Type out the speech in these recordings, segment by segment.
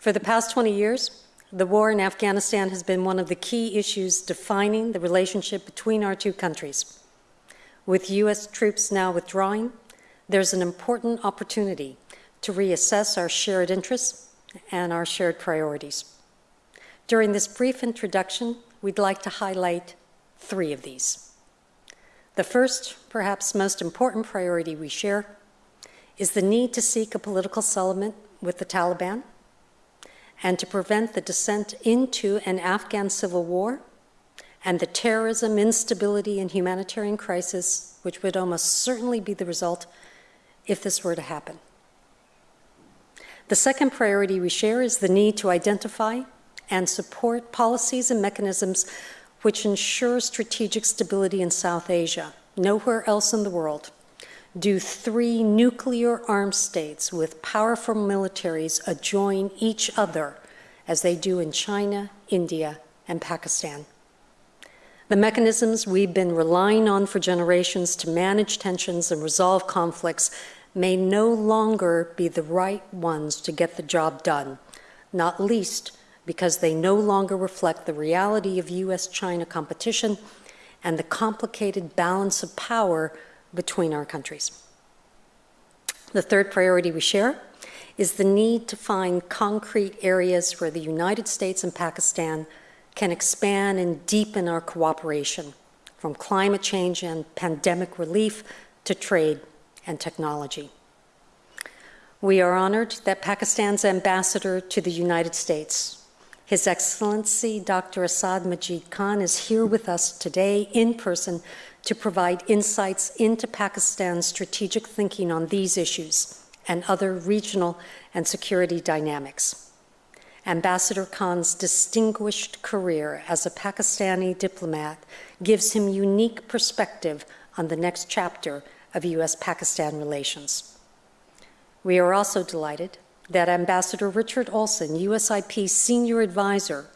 For the past 20 years, the war in Afghanistan has been one of the key issues defining the relationship between our two countries. With U.S. troops now withdrawing, there's an important opportunity to reassess our shared interests and our shared priorities. During this brief introduction, we'd like to highlight three of these. The first, perhaps most important priority we share is the need to seek a political settlement with the Taliban and to prevent the descent into an Afghan civil war and the terrorism, instability, and humanitarian crisis, which would almost certainly be the result if this were to happen. The second priority we share is the need to identify and support policies and mechanisms which ensure strategic stability in South Asia. Nowhere else in the world do three nuclear armed states with powerful militaries adjoin each other as they do in China, India, and Pakistan. The mechanisms we've been relying on for generations to manage tensions and resolve conflicts may no longer be the right ones to get the job done, not least because they no longer reflect the reality of US China competition and the complicated balance of power between our countries. The third priority we share is the need to find concrete areas where the United States and Pakistan can expand and deepen our cooperation, from climate change and pandemic relief to trade and technology. We are honored that Pakistan's ambassador to the United States, His Excellency Dr. Asad Majid Khan, is here with us today in person to provide insights into Pakistan's strategic thinking on these issues and other regional and security dynamics. Ambassador Khan's distinguished career as a Pakistani diplomat gives him unique perspective on the next chapter of U.S. Pakistan relations. We are also delighted that Ambassador Richard Olson, USIP senior advisor,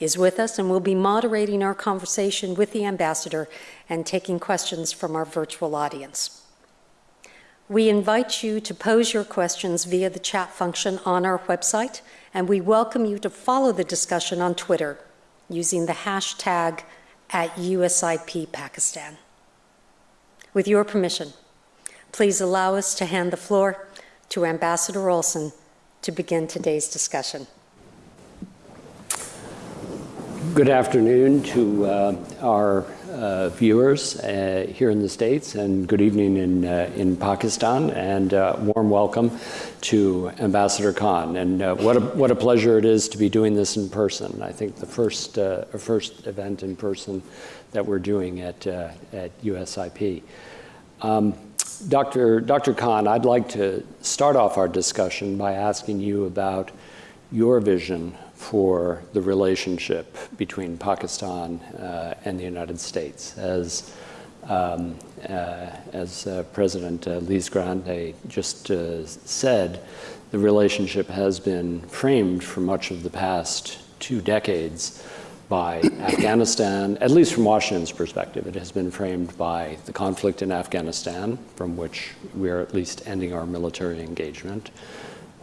is with us and will be moderating our conversation with the ambassador and taking questions from our virtual audience. We invite you to pose your questions via the chat function on our website, and we welcome you to follow the discussion on Twitter using the hashtag at USIP Pakistan. With your permission, please allow us to hand the floor to Ambassador Olson to begin today's discussion. Good afternoon to uh, our uh, viewers uh, here in the States and good evening in, uh, in Pakistan and uh, warm welcome to Ambassador Khan. And uh, what, a, what a pleasure it is to be doing this in person. I think the first, first event in person that we're doing at, at USIP. Um, Dr. Dr. Khan, I'd like to start off our discussion by asking you about your vision for the relationship between Pakistan uh, and the United States. As, um, uh, as uh, President uh, Lise Grande just uh, said, the relationship has been framed for much of the past two decades by Afghanistan, at least from Washington's perspective. It has been framed by the conflict in Afghanistan, from which we are at least ending our military engagement,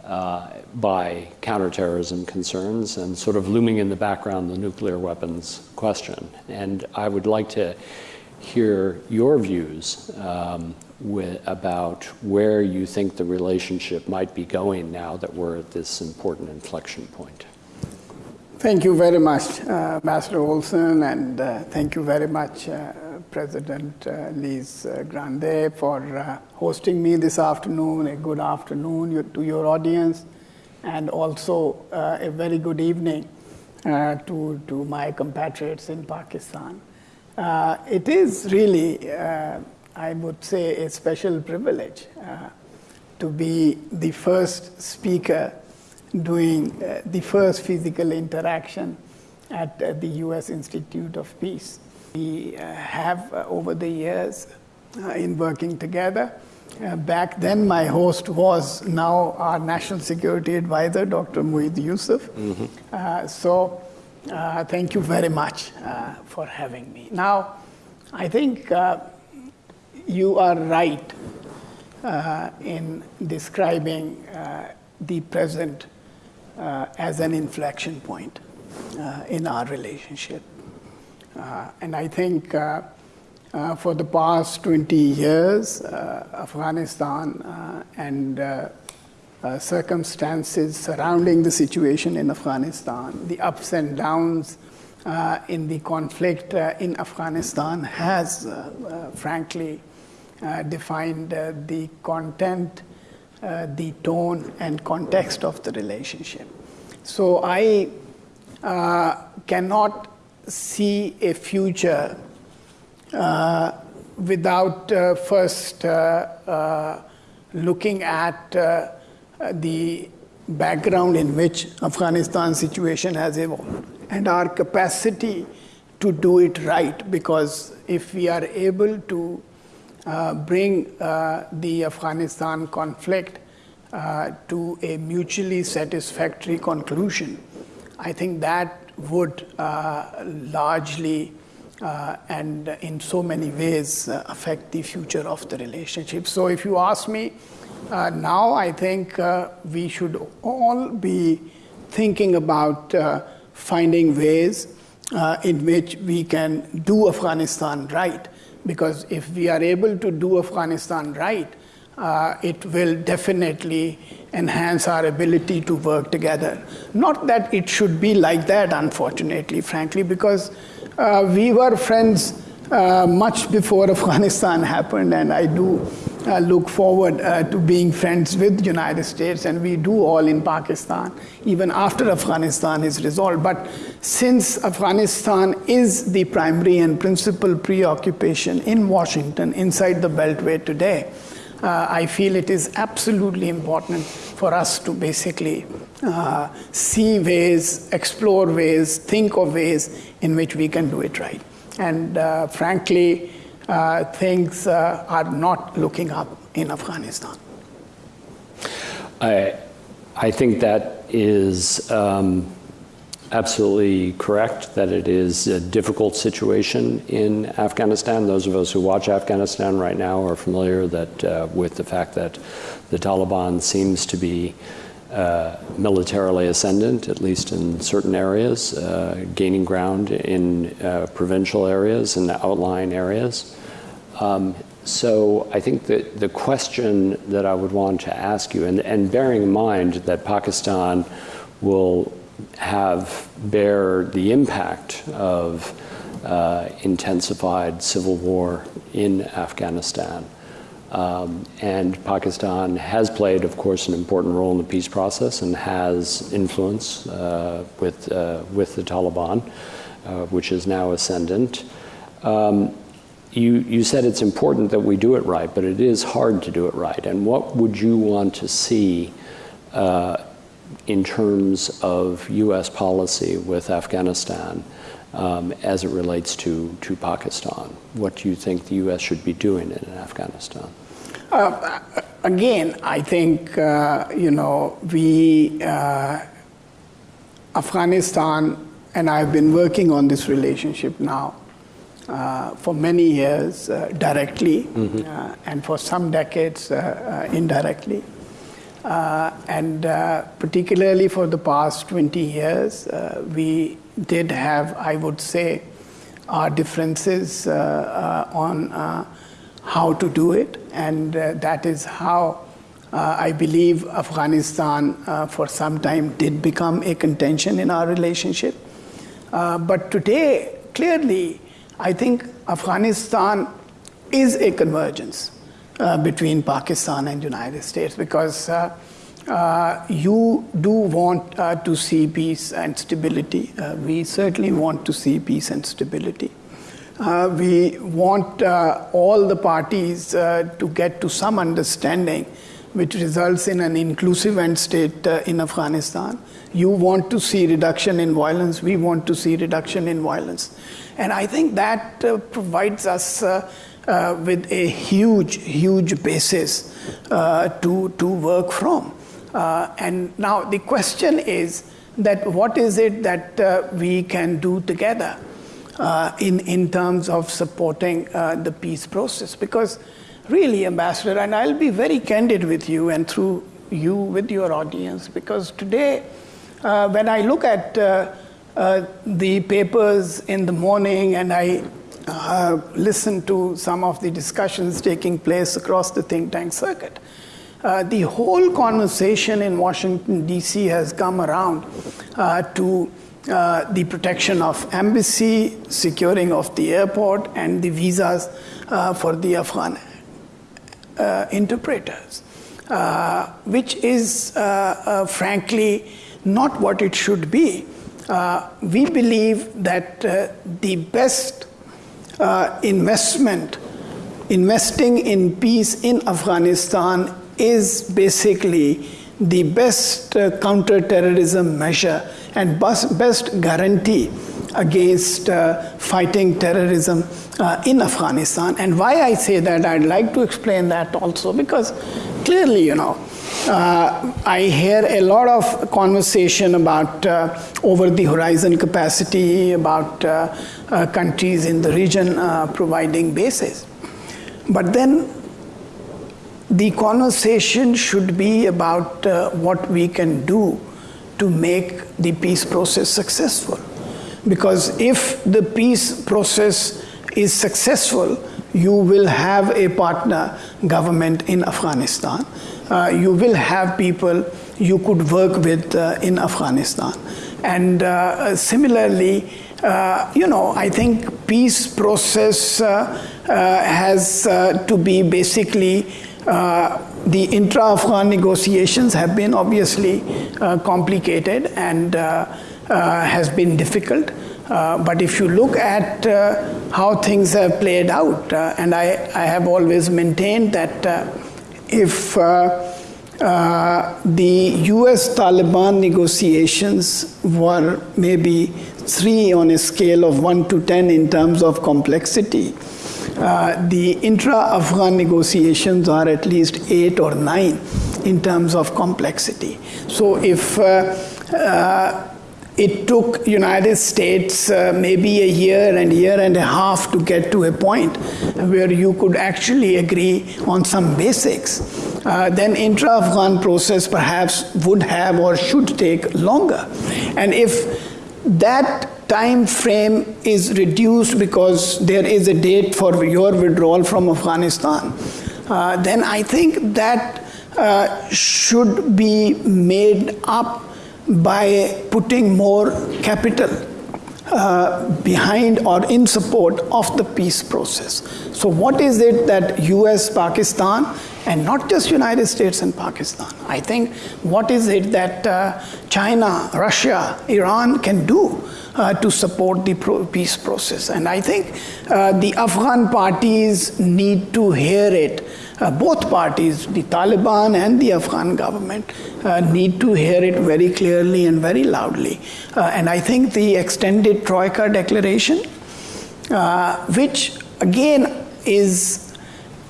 uh, by counterterrorism concerns and sort of looming in the background the nuclear weapons question. And I would like to hear your views um, with, about where you think the relationship might be going now that we're at this important inflection point. Thank you very much, uh, Ambassador Olson, and uh, thank you very much, uh, President uh, Lise uh, Grande, for uh, hosting me this afternoon. A good afternoon to your audience, and also a very good evening to, to my compatriots in Pakistan. it is really, I would say, a special privilege to be the first speaker doing uh, the first physical interaction at uh, the U.S. Institute of Peace. We uh, have, uh, over the years, uh, in working together, uh, back then my host was now our National Security Advisor, Dr. Moeed Yusuf. Mm-hmm. so thank you very much for having me. Now, I think you are right in describing the present uh, as an inflection point uh, in our relationship. Uh, and I think uh, uh, for the past 20 years, uh, Afghanistan uh, and uh, circumstances surrounding the situation in Afghanistan, the ups and downs in the conflict in Afghanistan has, frankly, defined the content, the tone, and context of the relationship. So I cannot see a future uh, without uh, first uh, looking at the background in which Afghanistan situation has evolved and our capacity to do it right. Because if we are able to uh, bring uh, the Afghanistan conflict uh, to a mutually satisfactory conclusion, I think that would uh, largely uh, and in so many ways uh, affect the future of the relationship. So, if you ask me now, I think we should all be thinking about finding ways in which we can do Afghanistan right. Because if we are able to do Afghanistan right, it will definitely enhance our ability to work together. Not that it should be like that, unfortunately, frankly, because uh, we were friends uh, much before Afghanistan happened, and I do uh, look forward uh, to being friends with the United States, and we do all in Pakistan, even after Afghanistan is resolved. But since Afghanistan is the primary and principal preoccupation in Washington, inside the Beltway today, uh, I feel it is absolutely important for us to basically uh, see ways, explore ways, think of ways in which we can do it right. And uh, frankly, uh, things uh, are not looking up in Afghanistan. I, I think that is um, absolutely correct that it is a difficult situation in Afghanistan. Those of us who watch Afghanistan right now are familiar that uh, with the fact that the Taliban seems to be uh, militarily ascendant, at least in certain areas, uh, gaining ground in uh, provincial areas and outlying areas. Um, so I think that the question that I would want to ask you, and, and bearing in mind that Pakistan will have bear the impact of uh, intensified civil war in Afghanistan. Um, and Pakistan has played, of course, an important role in the peace process and has influence uh, with, uh, with the Taliban, uh, which is now ascendant. Um, you, you said it's important that we do it right, but it is hard to do it right. And what would you want to see uh, in terms of U.S. policy with Afghanistan um, as it relates to, to Pakistan? What do you think the U.S. should be doing in Afghanistan? Uh, again, I think, uh, you know, we, uh, Afghanistan, and I've been working on this relationship now uh, for many years uh, directly, mm-hmm. and for some decades indirectly. Uh, and uh, particularly for the past 20 years, uh, we did have, I would say, our differences uh, uh, on uh, how to do it. And that is how I believe Afghanistan for some time did become a contention in our relationship. but today, clearly, I think Afghanistan is a convergence uh, between Pakistan and United States because uh, uh, you do want uh, to see peace and stability. Uh, we certainly want to see peace and stability. Uh, we want all the parties to get to some understanding which results in an inclusive end state in Afghanistan. You want to see reduction in violence, we want to see reduction in violence. And I think that provides us uh, with a huge, huge basis uh, to, to work from. Uh, and now the question is that what is it that uh, we can do together uh, in, in terms of supporting uh, the peace process? Because really, Ambassador, and I'll be very candid with you and through you with your audience, because today uh, when I look at uh, uh, the papers in the morning and I uh, listen to some of the discussions taking place across the think tank circuit, uh, the whole conversation in Washington, D.C. has come around uh, to uh, the protection of embassy, securing of the airport, and the visas uh, for the Afghan uh, interpreters, which is frankly not what it should be. we believe that the best investment, investing in peace in Afghanistan, is basically the best uh, counterterrorism measure and best, best guarantee against uh, fighting terrorism uh, in Afghanistan. And why I say that, I'd like to explain that also because clearly, you know, uh, I hear a lot of conversation about uh, over the horizon capacity, about uh, uh countries in the region uh, providing bases. But then the conversation should be about uh, what we can do to make the peace process successful. Because if the peace process is successful, you will have a partner government in Afghanistan. Uh, you will have people you could work with uh, in Afghanistan. And uh, similarly, uh, you know, I think peace process uh, uh, has to be basically uh, the intra-Afghan negotiations have been obviously uh, complicated and uh, uh has been difficult. Uh, but if you look at how things have played out, and I, I, have always maintained that if the US Taliban negotiations were maybe three on a scale of one to 10 in terms of complexity, uh, the intra-Afghan negotiations are at least eight or nine in terms of complexity. So if uh, uh, it took United States uh, maybe a year and year and a half to get to a point where you could actually agree on some basics. Uh, then intra-Afghan process perhaps would have or should take longer. And if that time frame is reduced because there is a date for your withdrawal from Afghanistan, uh, then I think that uh, should be made up by putting more capital uh, behind or in support of the peace process. So what is it that US, Pakistan, and not just United States and Pakistan. I think what is it that uh, China, Russia, Iran can do uh, to support the pro peace process. And I think uh, the Afghan parties need to hear it. Uh, both parties, the Taliban and the Afghan government, uh, need to hear it very clearly and very loudly. Uh, and I think the extended Troika declaration, uh, which again is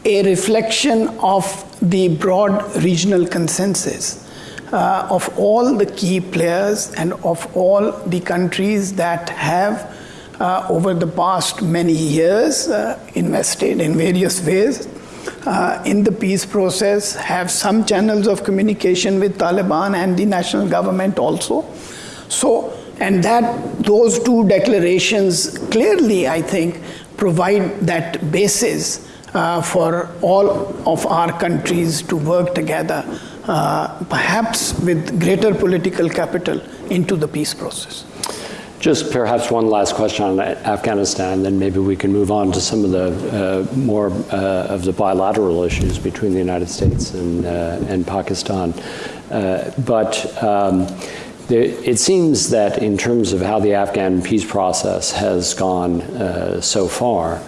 a reflection of the broad regional consensus uh, of all the key players and of all the countries that have uh, over the past many years invested in various ways uh, in the peace process, have some channels of communication with Taliban and the national government also. So, and that those two declarations clearly, I think, provide that basis uh, for all of our countries to work together uh, perhaps with greater political capital into the peace process. Just perhaps one last question on Afghanistan, then maybe we can move on to some of the uh, more uh, of the bilateral issues between the United States and, uh, and Pakistan. Uh, but um, it seems that in terms of how the Afghan peace process has gone uh, so far,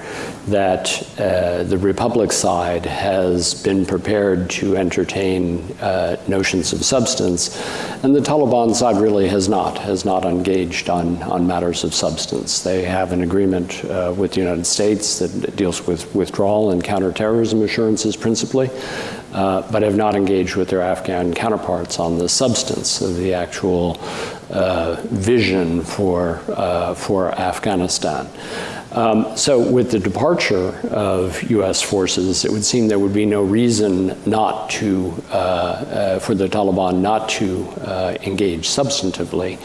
that uh, the Republic side has been prepared to entertain uh, notions of substance, and the Taliban side really has not, has not engaged on, on matters of substance. They have an agreement uh, with the United States that deals with withdrawal and counterterrorism assurances principally, uh, but have not engaged with their Afghan counterparts on the substance of the actual uh, vision for, uh, for Afghanistan. Um, so, with the departure of U.S. forces, it would seem there would be no reason not to, uh, uh, for the Taliban not to uh, engage substantively.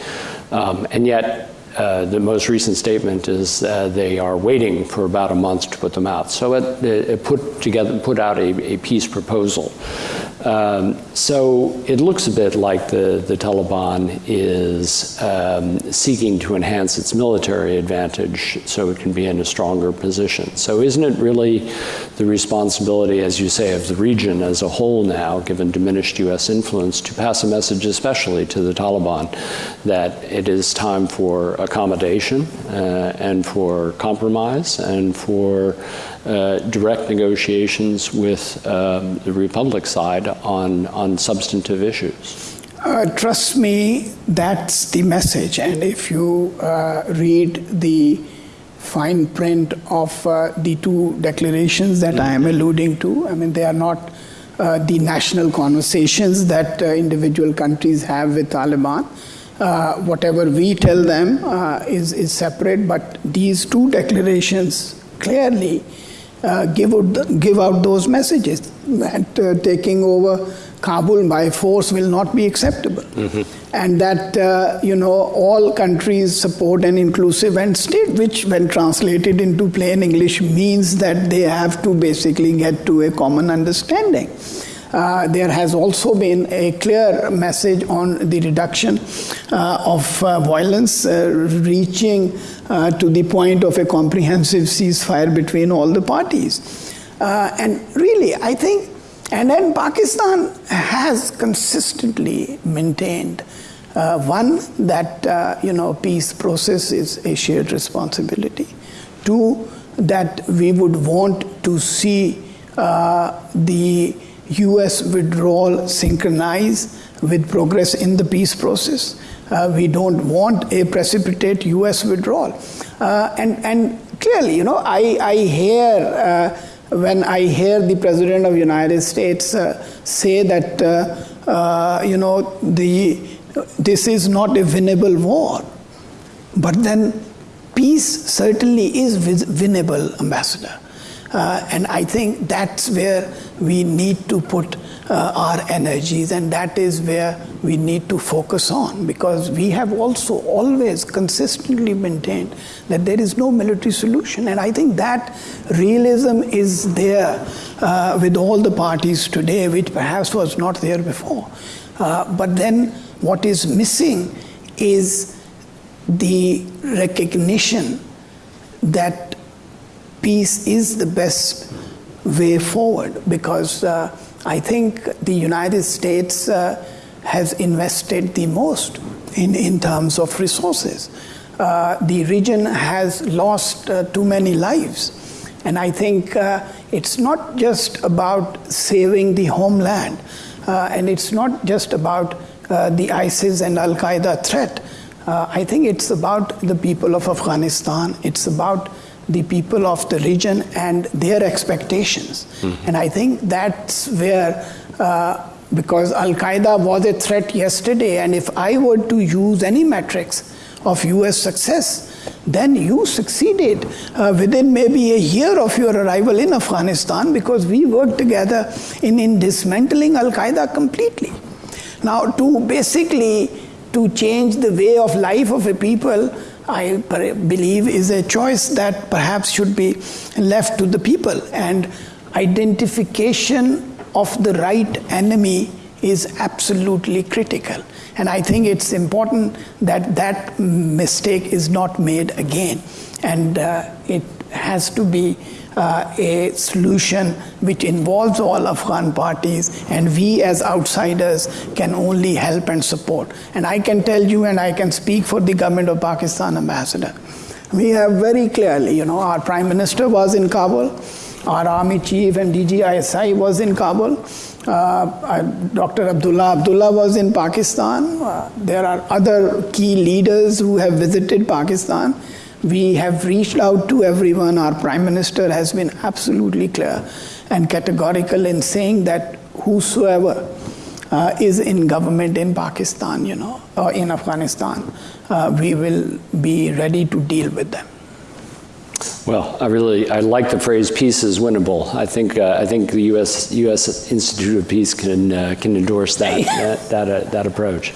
Um, and yet, uh, the most recent statement is uh, they are waiting for about a month to put them out. So it, it put together, put out a, a peace proposal. Um, so it looks a bit like the, the Taliban is um, seeking to enhance its military advantage so it can be in a stronger position. So isn't it really the responsibility, as you say, of the region as a whole now, given diminished U.S. influence, to pass a message, especially to the Taliban, that it is time for accommodation uh, and for compromise and for uh, direct negotiations with um, the Republic side on, on substantive issues? Uh, trust me, that's the message. And if you uh, read the fine print of uh, the two declarations that I am alluding to, I mean, they are not uh, the national conversations that uh, individual countries have with Taliban. whatever we tell them is, is separate, but these two declarations clearly uh, give, out, give out those messages that uh, taking over Kabul by force will not be acceptable. Mm-hmm. And that, uh, you know, all countries support an inclusive end state, which, when translated into plain English, means that they have to basically get to a common understanding. Uh, there has also been a clear message on the reduction uh, of uh, violence, reaching to the point of a comprehensive ceasefire between all the parties. and really, I think, and then Pakistan has consistently maintained uh, one that uh, you know peace process is a shared responsibility two that we would want to see uh, the US withdrawal synchronize with progress in the peace process. Uh, we don't want a precipitate US withdrawal. Uh, and, and clearly, you know, I, I hear uh, when I hear the President of United States uh, say that, uh, uh, you know, the, this is not a winnable war. But then peace certainly is winnable, Ambassador. Uh, and I think that's where we need to put uh, our energies, and that is where we need to focus on because we have also always consistently maintained that there is no military solution. And I think that realism is there uh, with all the parties today, which perhaps was not there before. Uh, but then what is missing is the recognition that peace is the best way forward because uh, I think the United States uh, has invested the most in, in terms of resources. Uh, the region has lost uh, too many lives. And I think uh, it's not just about saving the homeland, uh, and it's not just about the ISIS and Al Qaeda threat. I think it's about the people of Afghanistan, it's about the people of the region and their expectations. Mm-hmm. And I think that's where, uh, because Al Qaeda was a threat yesterday, and if I were to use any metrics of US success, then you succeeded uh, within maybe a year of your arrival in Afghanistan because we worked together in, in dismantling Al Qaeda completely. Now, to basically to change the way of life of a people, I believe is a choice that perhaps should be left to the people. And identification of the right enemy is absolutely critical. And I think it's important that that mistake is not made again. And uh, it has to be uh, a solution which involves all Afghan parties, and we as outsiders can only help and support. And I can tell you, and I can speak for the government of Pakistan ambassador. We have very clearly, you know, our prime minister was in Kabul, our army chief and DGISI was in Kabul. Uh, Dr. Abdullah Abdullah was in Pakistan. Uh, there are other key leaders who have visited Pakistan. We have reached out to everyone. Our Prime Minister has been absolutely clear and categorical in saying that whosoever uh, is in government in Pakistan, you know, or in Afghanistan, uh, we will be ready to deal with them. Well, I really I like the phrase "peace is winnable." I think uh, I think the U.S. U.S. Institute of Peace can uh, can endorse that that that, uh, that approach.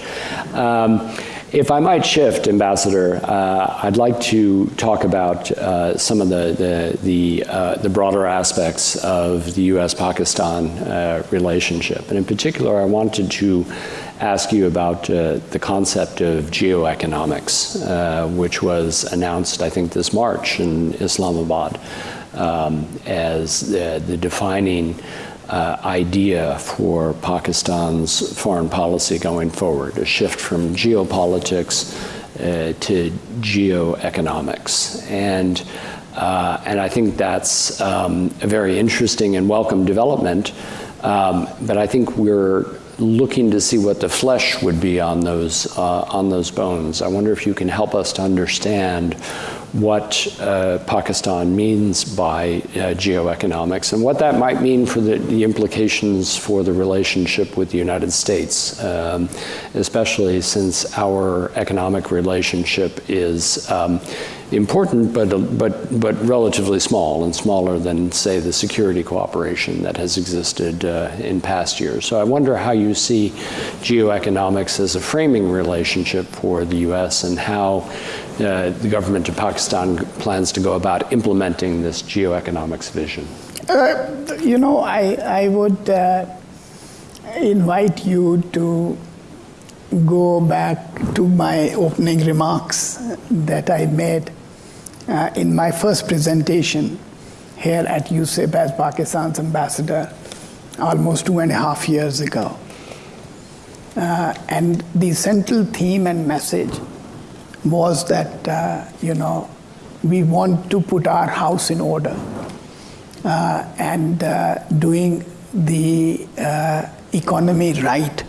Um, if I might shift, Ambassador, uh, I'd like to talk about uh, some of the the the, uh, the, broader aspects of the U.S.-Pakistan relationship, and in particular, I wanted to ask you about uh, the concept of geoeconomics, uh, which was announced, I think, this March in Islamabad um, as the defining uh, idea for Pakistan's foreign policy going forward, a shift from geopolitics uh, to geoeconomics. And, uh, and I think that's um, a very interesting and welcome development. Um, but I think we're looking to see what the flesh would be on those, uh, on those bones. I wonder if you can help us to understand what uh, Pakistan means by uh, geoeconomics and what that might mean for the, the implications for the relationship with the United States, um, especially since our economic relationship is um, important, but, but, but relatively small and smaller than, say, the security cooperation that has existed uh, in past years. So I wonder how you see geoeconomics as a framing relationship for the U.S. and how uh, the government of Pakistan plans to go about implementing this geoeconomics vision. Uh, you know, I, I would uh, invite you to go back to my opening remarks that I made uh, in my first presentation here at USIP as Pakistan's ambassador almost two and a half years ago. Uh, and the central theme and message was that, uh, you know, we want to put our house in order uh, and uh, doing the uh, economy right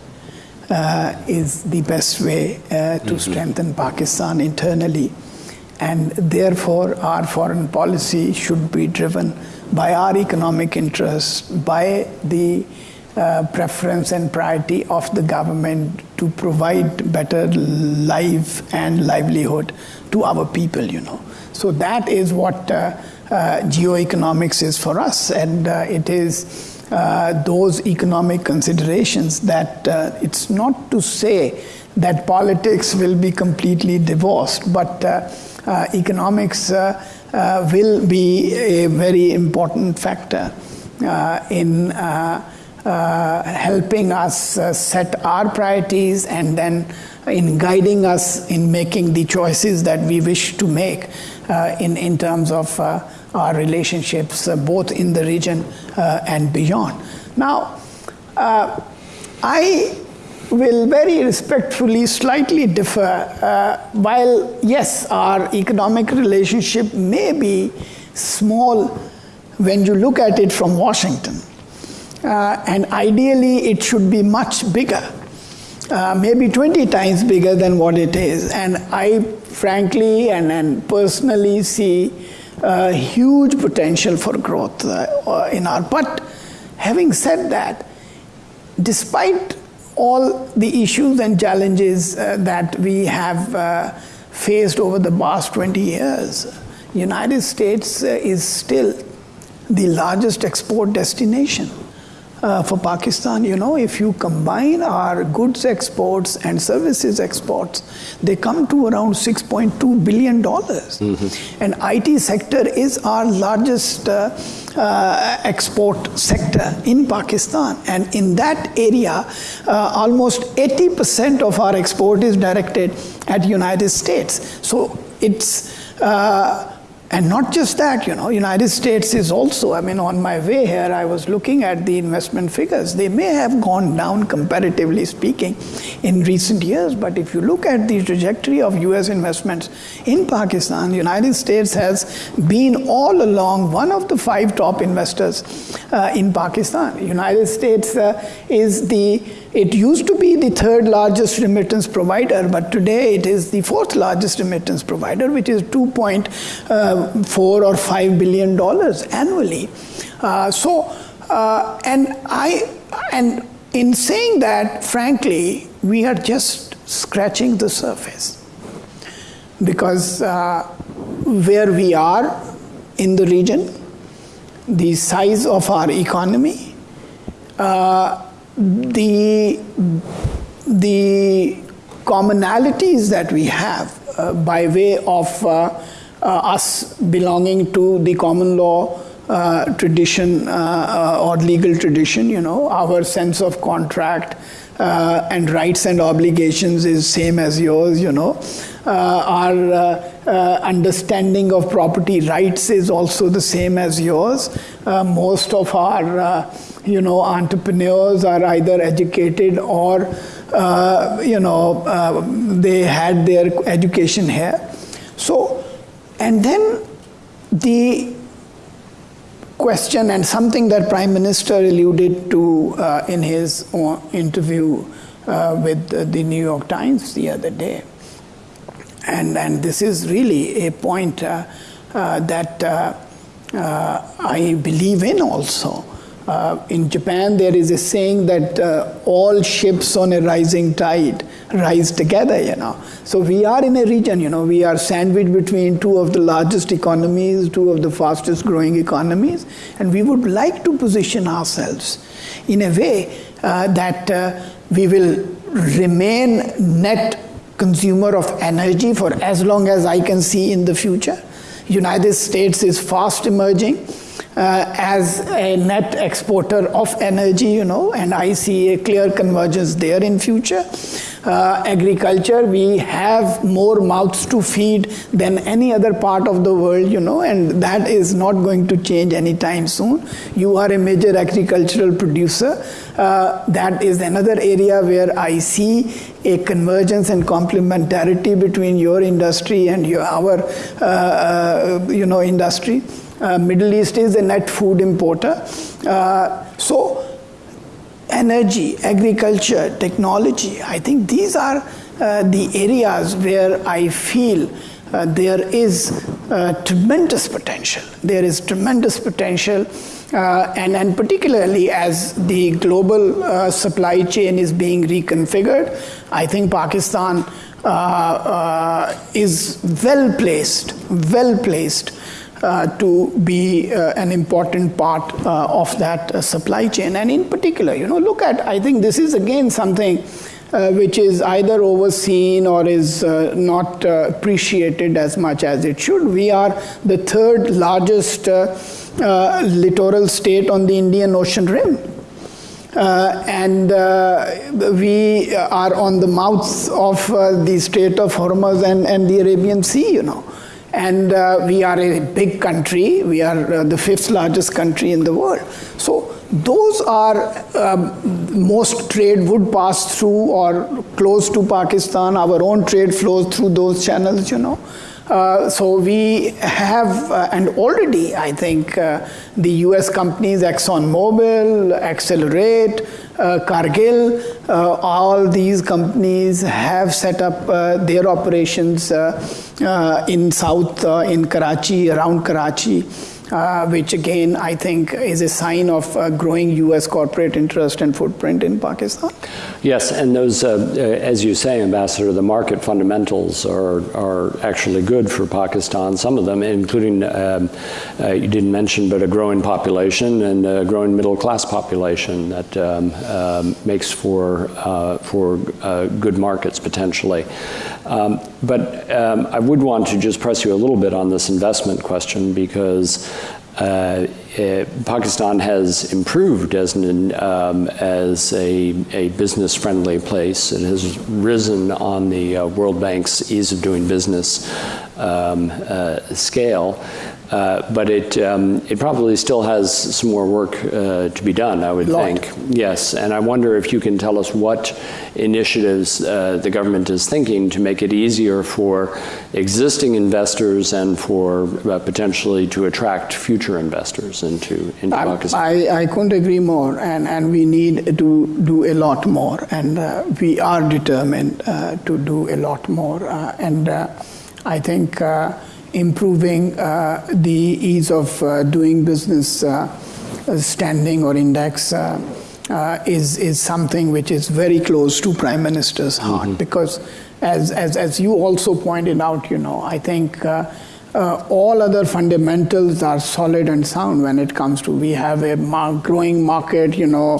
is the best way to mm-hmm. strengthen Pakistan internally and therefore our foreign policy should be driven by our economic interests, by the uh, preference and priority of the government to provide better life and livelihood to our people, you know. So that is what uh, uh, geoeconomics is for us, and uh, it is uh, those economic considerations that uh, it's not to say that politics will be completely divorced, but Uh, economics uh, uh, will be a very important factor uh, in uh, helping us set our priorities and then in guiding us in making the choices that we wish to make in, in terms of our relationships both in the region and beyond. Now, I will very respectfully slightly differ. Uh, while, yes, our economic relationship may be small when you look at it from Washington, uh, and ideally it should be much bigger. Uh, maybe 20 times bigger than what it is. And I frankly and, and personally see uh, huge potential for growth uh, in our. But having said that, despite all the issues and challenges uh, that we have uh, faced over the past 20 years, United States uh, is still the largest export destination uh, for Pakistan. You know, if you combine our goods exports and services exports, they come to around 6.2 billion dollars. Mm-hmm. And IT sector is our largest uh, uh, export sector in Pakistan, and in that area, uh, almost 80% of our export is directed at United States. So it's uh, and not just that, you know, United States is also, I mean, on my way here, I was looking at the investment figures. They may have gone down comparatively speaking in recent years, but if you look at the trajectory of US investments in Pakistan, United States has been all along one of the five top investors uh, in Pakistan. United States uh, is the it used to be the third largest remittance provider, but today it is the fourth largest remittance provider, which is 2.4 uh, or 5 billion dollars annually. Uh, so, uh, and I, and in saying that, frankly, we are just scratching the surface because uh, where we are in the region, the size of our economy, uh, the, the commonalities that we have uh, by way of uh, uh us belonging to the common law uh, tradition uh, or legal tradition, you know, our sense of contract and rights and obligations is same as yours, you know. our understanding of property rights is also the same as yours. most of our you know, entrepreneurs are either educated or, uh, you know, uh, they had their education here. So, and then the question and something that Prime Minister alluded to uh, in his interview uh, with the New York Times the other day. And, and this is really a point uh, uh, that I believe in also. Uh, in Japan, there is a saying that uh, all ships on a rising tide rise together, you know. So we are in a region, you know, we are sandwiched between two of the largest economies, two of the fastest growing economies, and we would like to position ourselves in a way uh, that uh, we will remain net consumer of energy for as long as I can see in the future. United States is fast emerging uh, as a net exporter of energy, you know, and I see a clear convergence there in future. Uh, agriculture, we have more mouths to feed than any other part of the world, you know, and that is not going to change anytime soon. You are a major agricultural producer. Uh, that is another area where I see a convergence and complementarity between your industry and your, our, uh, uh you know, industry. Uh, Middle East is a net food importer. Uh, so energy, agriculture, technology, I think these are uh, the areas where I feel uh, there is uh, tremendous potential. There is tremendous potential, uh, and, and particularly as the global supply chain is being reconfigured, I think Pakistan is well placed, well placed uh, to be uh, an important part uh, of that uh, supply chain. And in particular, you know, look at, I think this is again something uh, which is either overseen or is uh, not appreciated as much as it should. We are the third largest littoral state on the Indian Ocean rim. Uh, and uh, we are on the mouths of uh, the Strait of Hormuz and, and the Arabian Sea, you know. And uh, we are a big country. We are uh, the fifth largest country in the world. So those are um, most trade would pass through or close to Pakistan. Our own trade flows through those channels, you know. Uh, so we have, uh, and already I think uh, the US companies ExxonMobil, Excelerate, uh, Cargill, uh, all these companies have set up their operations in South, in Karachi, around Karachi uh, which again I think is a sign of uh, growing U.S. corporate interest and footprint in Pakistan. Yes, and those, uh, uh, as you say, Ambassador, the market fundamentals are, are actually good for Pakistan, some of them, including, um, uh, you didn't mention, but a growing population and a growing middle class population that um, um, makes for, for good markets potentially. But um, I would want to just press you a little bit on this investment question because uh, it, uh, Pakistan has improved as, an, um, as a, a business-friendly place. It has risen on the uh, World Bank's ease of doing business um, uh, scale. Uh, but it, um, it probably still has some more work uh, to be done, I would think. Yes, and I wonder if you can tell us what initiatives uh, the government is thinking to make it easier for existing investors and for uh, potentially to attract future investors into, into I, Pakistan. I, I couldn't agree more, and, and we need to do a lot more, and uh, we are determined to do a lot more. and I think improving uh, the ease of uh, doing business uh, standing or index is, is something which is very close to Prime Minister's heart mm-hmm. because as, as, as you also pointed out, you know, I think uh, all other fundamentals are solid and sound when it comes to we have a mar- growing market you know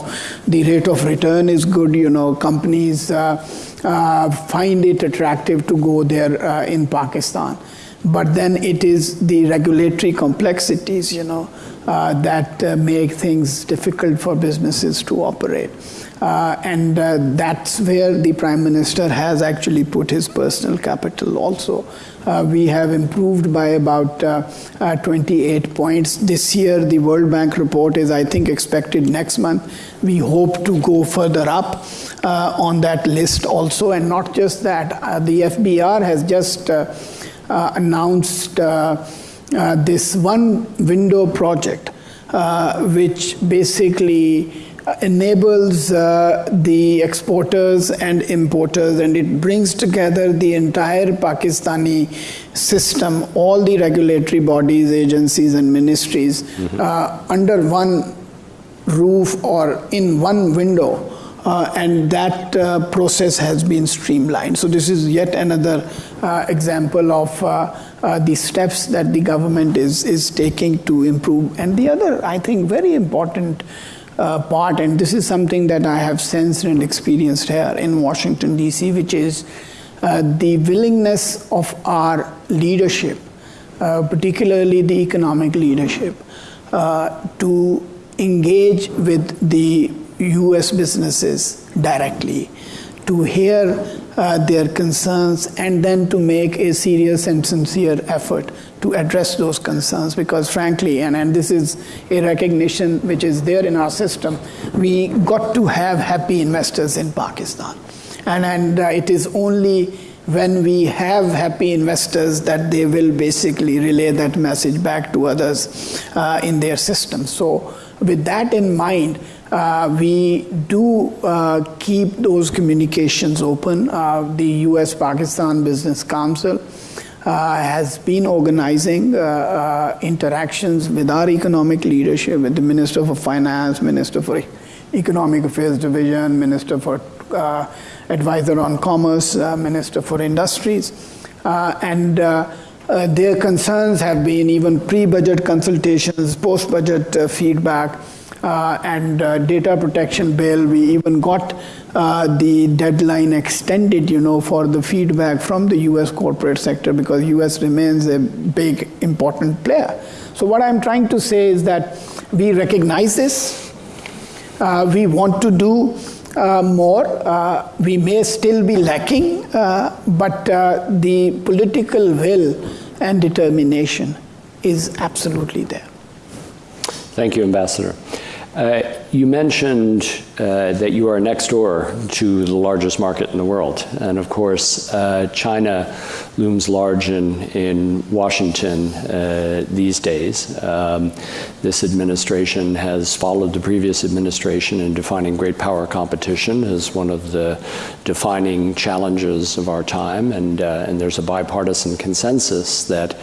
the rate of return is good you know companies uh, uh, find it attractive to go there uh, in pakistan but then it is the regulatory complexities you know uh, that uh, make things difficult for businesses to operate uh, and uh, that's where the prime minister has actually put his personal capital also. Uh, we have improved by about uh, uh, 28 points. This year, the World Bank report is, I think, expected next month. We hope to go further up on that list also. And not just that, the FBR has just announced this one window project, which basically enables uh, the exporters and importers and it brings together the entire Pakistani system, all the regulatory bodies, agencies, and ministries mm-hmm. uh, under one roof or in one window. Uh, and that uh, process has been streamlined. So, this is yet another uh, example of uh, the steps that the government is, is taking to improve. And the other, I think, very important uh, part, and this is something that I have sensed and experienced here in Washington, D.C., which is uh, the willingness of our leadership, uh, particularly the economic leadership, uh, to engage with the U.S. businesses directly, to hear uh, their concerns, and then to make a serious and sincere effort to address those concerns because frankly and, and this is a recognition which is there in our system we got to have happy investors in pakistan and, and uh, it is only when we have happy investors that they will basically relay that message back to others uh, in their system so with that in mind uh, we do uh, keep those communications open. Uh, the US Pakistan Business Council uh, has been organizing uh, uh, interactions with our economic leadership, with the Minister for Finance, Minister for Economic Affairs Division, Minister for Advisor on Commerce, Minister for Industries, and their concerns have been even pre-budget consultations, post-budget feedback, and data protection bill. We even got uh, the deadline extended, you know, for the feedback from the U.S. corporate sector because U.S. remains a big, important player. So what I'm trying to say is that we recognize this. Uh, we want to do uh, more. Uh, we may still be lacking, uh, but the political will and determination is absolutely there. Thank you, Ambassador. Uh, you mentioned uh, that you are next door to the largest market in the world. And of course, uh, China looms large in, in Washington uh, these days. Um, this administration has followed the previous administration in defining great power competition as one of the defining challenges of our time. And, uh, and there's a bipartisan consensus that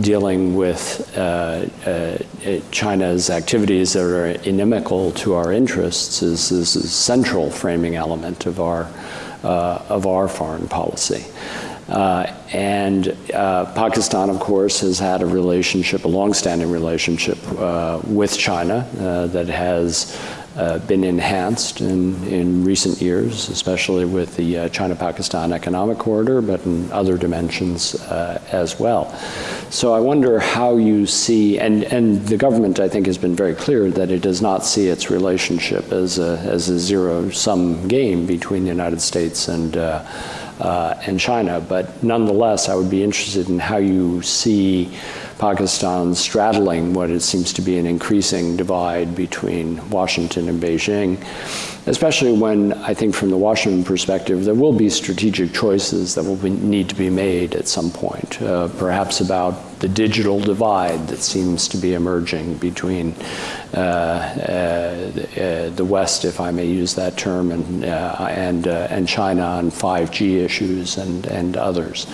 dealing with uh, China's activities that are inimical to our interests is, is a central framing element of our, uh, of our foreign policy. Uh, and uh, Pakistan, of course, has had a relationship, a long-standing relationship uh, with China uh, that has uh, been enhanced in, in recent years, especially with the uh, China-Pakistan Economic Corridor, but in other dimensions uh, as well. So I wonder how you see, and, and the government, I think, has been very clear that it does not see its relationship as a, as a zero-sum game between the United States and uh, and China. But nonetheless, I would be interested in how you see Pakistan straddling what it seems to be an increasing divide between Washington and Beijing, especially when I think from the Washington perspective, there will be strategic choices that will be, need to be made at some point, uh, perhaps about the digital divide that seems to be emerging between uh, uh, the West, if I may use that term, and uh, and uh, and China on 5G issues and and others.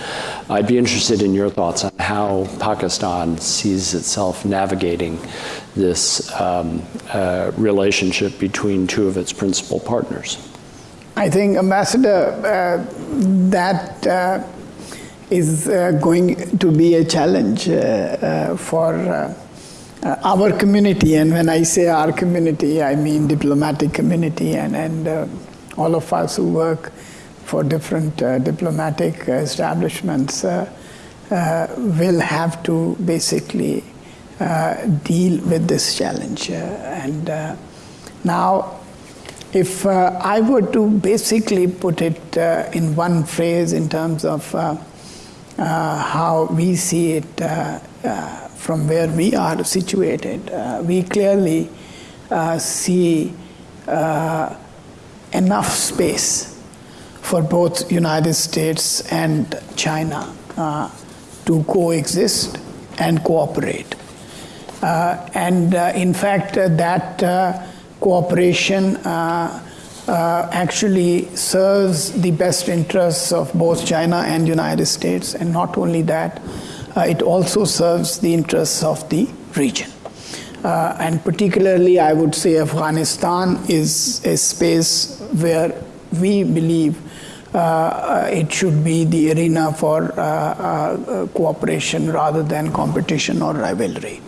I'd be interested in your thoughts on how Pakistan sees itself navigating this um, uh, relationship between two of its principal partners. I think, Ambassador, that is uh, going to be a challenge uh, uh, for uh, our community. And when I say our community, I mean diplomatic community and, and all of us who work for different diplomatic establishments will have to basically deal with this challenge. and now, if uh, I were to basically put it uh, in one phrase in terms of uh, uh Uh, how we see it uh, uh, from where we are situated, uh, we clearly uh, see enough space for both United States and China to coexist and cooperate. and in fact, that cooperation uh, uh, actually serves the best interests of both China and United States, and not only that, uh, it also serves the interests of the region. Uh, and particularly, I would say Afghanistan is a space where we believe uh, it should be the arena for uh, cooperation rather than competition or rivalry.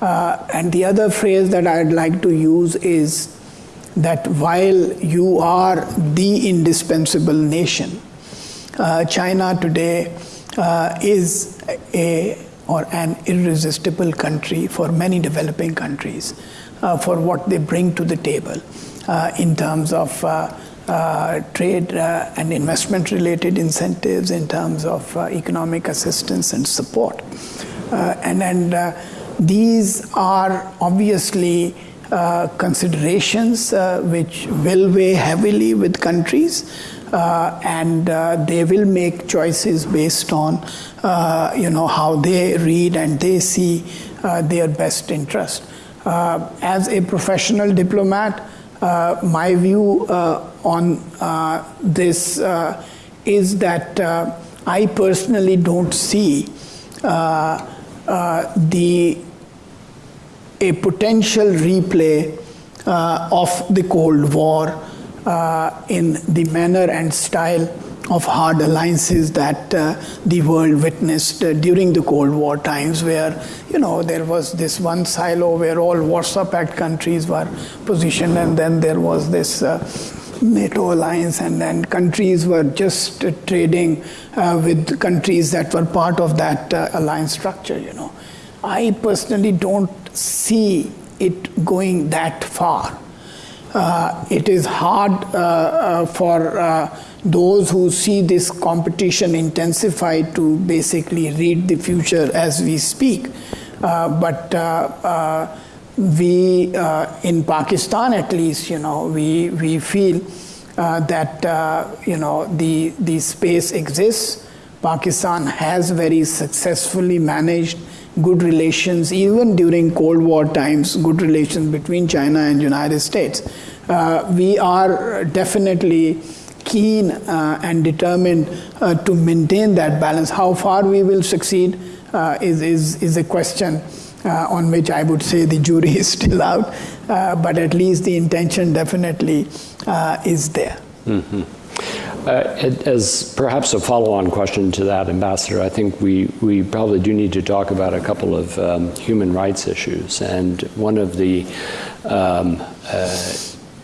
Uh, and the other phrase that I'd like to use is that while you are the indispensable nation, uh, China today uh, is a or an irresistible country for many developing countries uh, for what they bring to the table uh, in terms of uh, trade and investment related incentives, in terms of economic assistance and support. and, and these are obviously uh, considerations uh, which will weigh heavily with countries, uh, and uh, they will make choices based on, uh, you know, how they read and they see their best interest. as a professional diplomat, my view on this is that I personally don't see the a potential replay uh, of the Cold War uh, in the manner and style of hard alliances that uh, the world witnessed uh, during the Cold War times, where you know there was this one silo where all Warsaw Pact countries were positioned, and then there was this uh, NATO alliance, and then countries were just trading uh, with countries that were part of that alliance structure. You know, I personally don't see it going that far. Uh, it is hard uh, uh, for uh, those who see this competition intensify to basically read the future as we speak. but we uh, in Pakistan at least you know we we feel uh, that uh, you know the the space exists Pakistan has very successfully managed good relations even during cold war times good relations between China and United States uh, we are definitely keen uh, and determined uh, to maintain that balance how far we will succeed is, is is a question uh, on which I would say the jury is still out, uh, but at least the intention definitely uh, is there. Mm-hmm. Uh, as perhaps a follow-on question to that, Ambassador, I think we, we probably do need to talk about a couple of um, human rights issues. And one of the um, uh,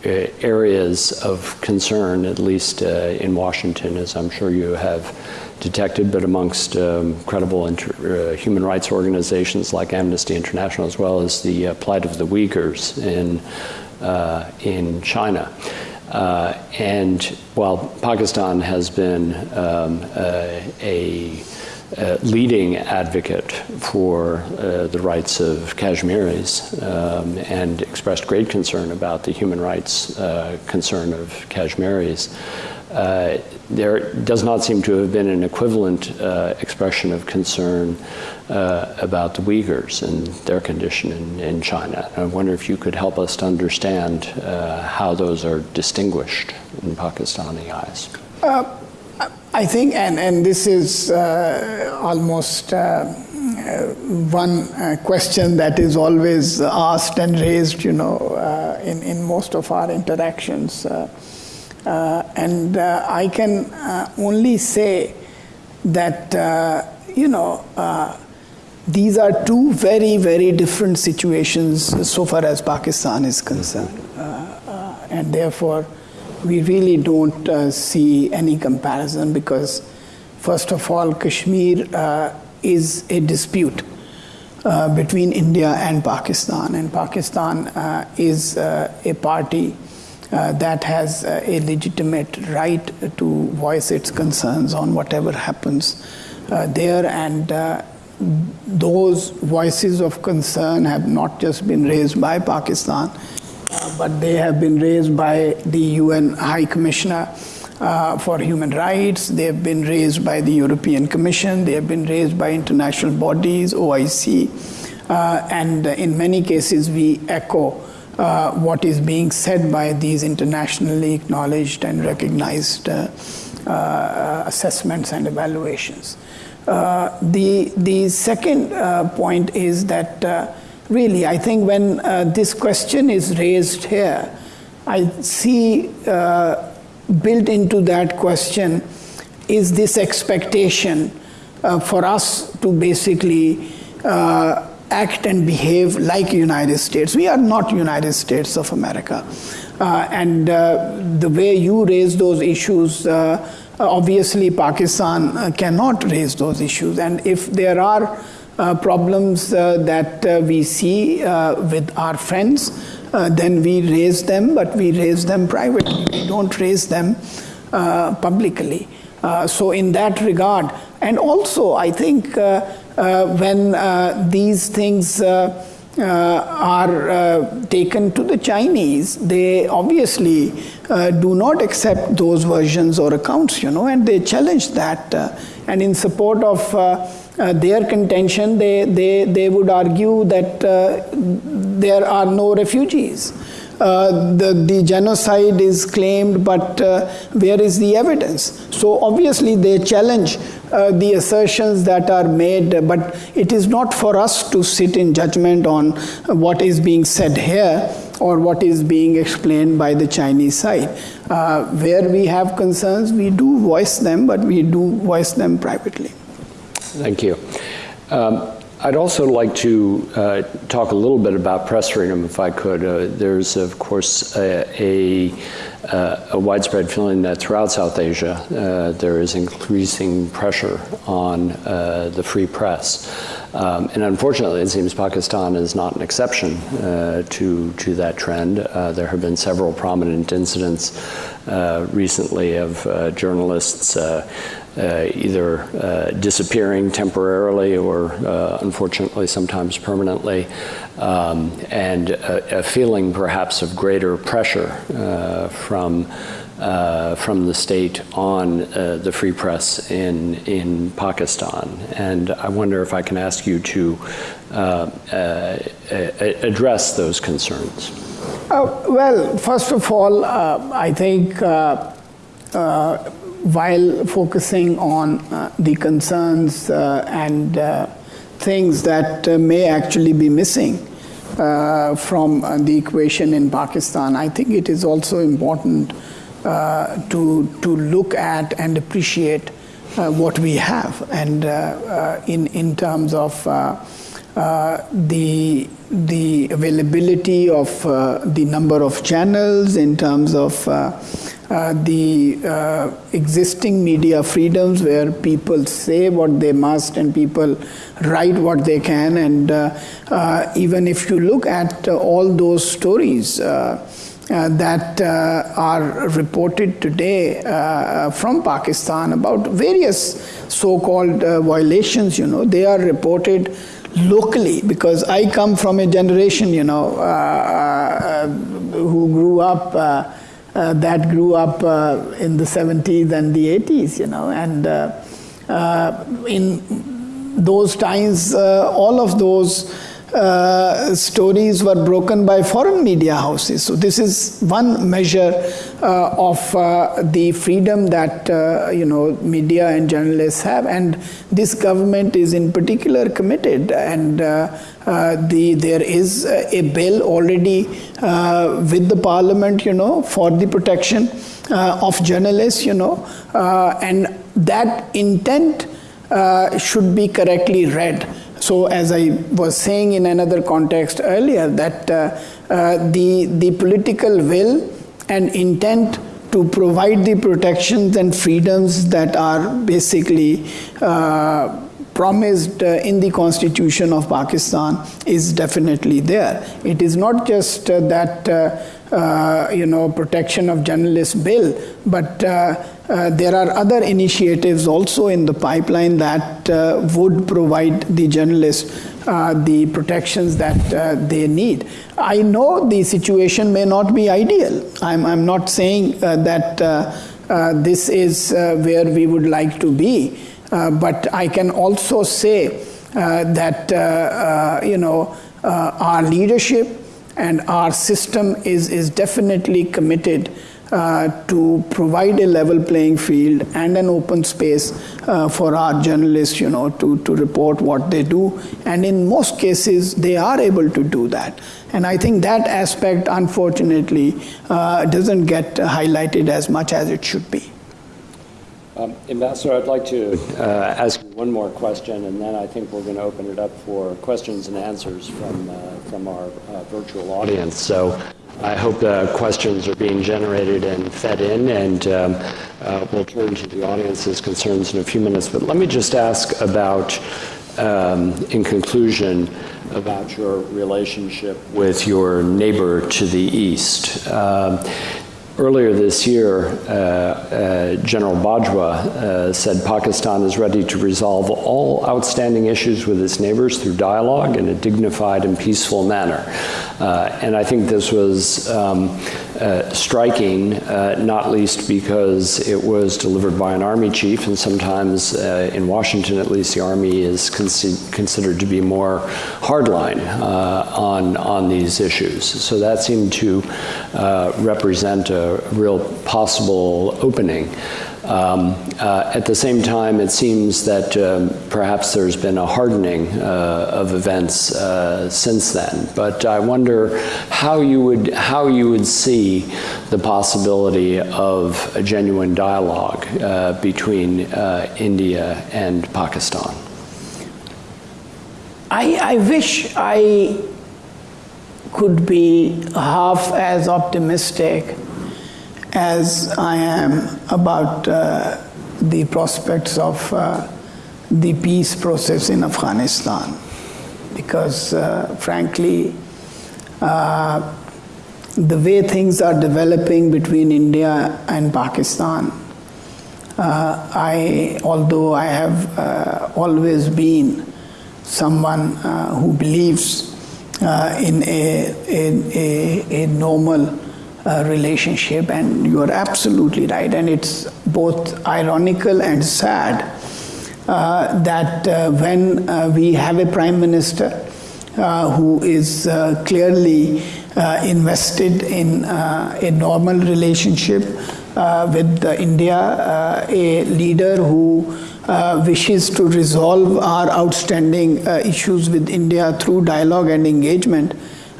areas of concern, at least uh, in Washington, as I'm sure you have detected, but amongst um, credible uh, human rights organizations like Amnesty International, as well as the uh, plight of the Uyghurs in, uh, in China. Uh, and while Pakistan has been um, uh, a, a, leading advocate for uh, the rights of Kashmiris um, and expressed great concern about the human rights concern of Kashmiris, uh, there does not seem to have been an equivalent uh, expression of concern uh, about the Uyghurs and their condition in, in, China. I wonder if you could help us to understand uh, how those are distinguished in Pakistani eyes. Uh, I think, and, and this is almost one question that is always asked and raised, you know, in, in most of our interactions. Uh, and uh, I can uh, only say that, you know, these are two very, very different situations so far as Pakistan is concerned. And therefore, we really don't uh, see any comparison because, first of all, Kashmir uh, is a dispute uh, between India and Pakistan, and Pakistan is a party uh, that has uh, a legitimate right to voice its concerns on whatever happens uh, there, and those voices of concern have not just been raised by Pakistan, but they have been raised by the UN High Commissioner uh, for human rights. They have been raised by the European Commission. They have been raised by international bodies, OIC. Uh, and in many cases, we echo uh, what is being said by these internationally acknowledged and recognized uh, uh, assessments and evaluations. Uh, the, the second point is that really, I think when this question is raised here, I see built into that question is this expectation uh, for us to basically uh, act and behave like United States. We are not United States of America. Uh, and uh, the way you raise those issues, uh, obviously Pakistan uh, cannot raise those issues. And if there are problems that we see with our friends, uh, then we raise them, but we raise them privately. We don't raise them uh, publicly. Uh, so, in that regard, and also, I think uh, uh, Uh, when uh, these things uh, uh, are taken to the Chinese, they obviously do not accept those versions or accounts, you know, and they challenge that. and in support of uh, their contention, they, they, they would argue that uh, there are no refugees. Uh, the, the genocide is claimed, but uh, where is the evidence? So obviously they challenge uh, the assertions that are made, but it is not for us to sit in judgment on what is being said here or what is being explained by the Chinese side. Uh, where we have concerns, we do voice them, but we do voice them privately. Thank you. Um, I'd also like to uh, talk a little bit about press freedom, if I could. Uh, there's, of course, a, a, uh, a, widespread feeling that throughout South Asia uh, there is increasing pressure on uh, the free press. Um, and unfortunately, it seems Pakistan is not an exception uh, to, to that trend. there have been several prominent incidents recently of journalists either uh, disappearing temporarily or uh, unfortunately sometimes permanently, um, and a, a, feeling perhaps of greater pressure uh, from uh, from the state on uh, the free press in in Pakistan. And I wonder if I can ask you to address those concerns. well, first of all, I think while focusing on uh, the concerns uh, and uh, things that uh, may actually be missing uh, from uh, the equation in Pakistan, I think it is also important to, to look at and appreciate what we have. And in, in terms of the, the availability of the number of channels, in terms of uh, the uh, existing media freedoms where people say what they must and people write what they can. And uh, uh even if you look at uh, all those stories, that uh, are reported today uh, from Pakistan about various so-called uh, violations, you know, they are reported locally because I come from a generation, you know, who grew up uh, that grew up uh, in the 70s and the 80s, you know, and uh, uh in those times, uh, all of those uh, stories were broken by foreign media houses. So this is one measure uh, of uh, the freedom that uh, you know media and journalists have, and this government is in particular committed. And uh, uh, the there is a bill already with the parliament, you know, for the protection of journalists, you know, and that intent should be correctly read. So, as I was saying in another context earlier, that uh, uh, the, the political will and intent to provide the protections and freedoms that are basically uh, promised uh, in the constitution of Pakistan is definitely there. It is not just uh, that uh, you know protection of journalists bill, but uh, uh, there are other initiatives also in the pipeline that uh, would provide the journalists the protections that they need. I know the situation may not be ideal. I'm, I'm not saying that this is where we would like to be. Uh, but I can also say uh, that uh, you know our leadership and our system is is definitely committed uh, to provide a level playing field and an open space uh, for our journalists, you know, to, to report what they do. And in most cases, they are able to do that. And I think that aspect, unfortunately, uh, doesn't get highlighted as much as it should be. Um, Ambassador, I'd like to uh, ask one more question, and then I think we're going to open it up for questions and answers from, uh, from our uh, virtual audience. So I hope the questions are being generated and fed in, and um, uh, we'll turn to the audience's concerns in a few minutes. But let me just ask about, um, in conclusion, about your relationship with your neighbor to the east. Um, Earlier this year, uh, uh, General Bajwa uh, said Pakistan is ready to resolve all outstanding issues with its neighbors through dialogue in a dignified and peaceful manner. Uh, and I think this was um, uh, striking, uh, not least because it was delivered by an army chief, and sometimes in Washington, at least, the army is considered to be more hardline on, on these issues. So that seemed to represent a a real possible opening. Um, uh, at the same time, it seems that um, perhaps there's been a hardening uh, of events uh, since then. But I wonder how you would how you would see the possibility of a genuine dialogue uh, between uh, India and Pakistan. I, I wish I could be half as optimistic as I am about uh, the prospects of uh, the peace process in Afghanistan. Because, uh, frankly, uh, the way things are developing between India and Pakistan, uh, I, although I have uh, always been someone who believes in a, in a, a normal uh, relationship, and you are absolutely right. And it's both ironical and sad uh, that uh, when uh, we have a prime minister uh, who is uh, clearly invested in a normal relationship with India, a leader who wishes to resolve our outstanding issues with India through dialogue and engagement,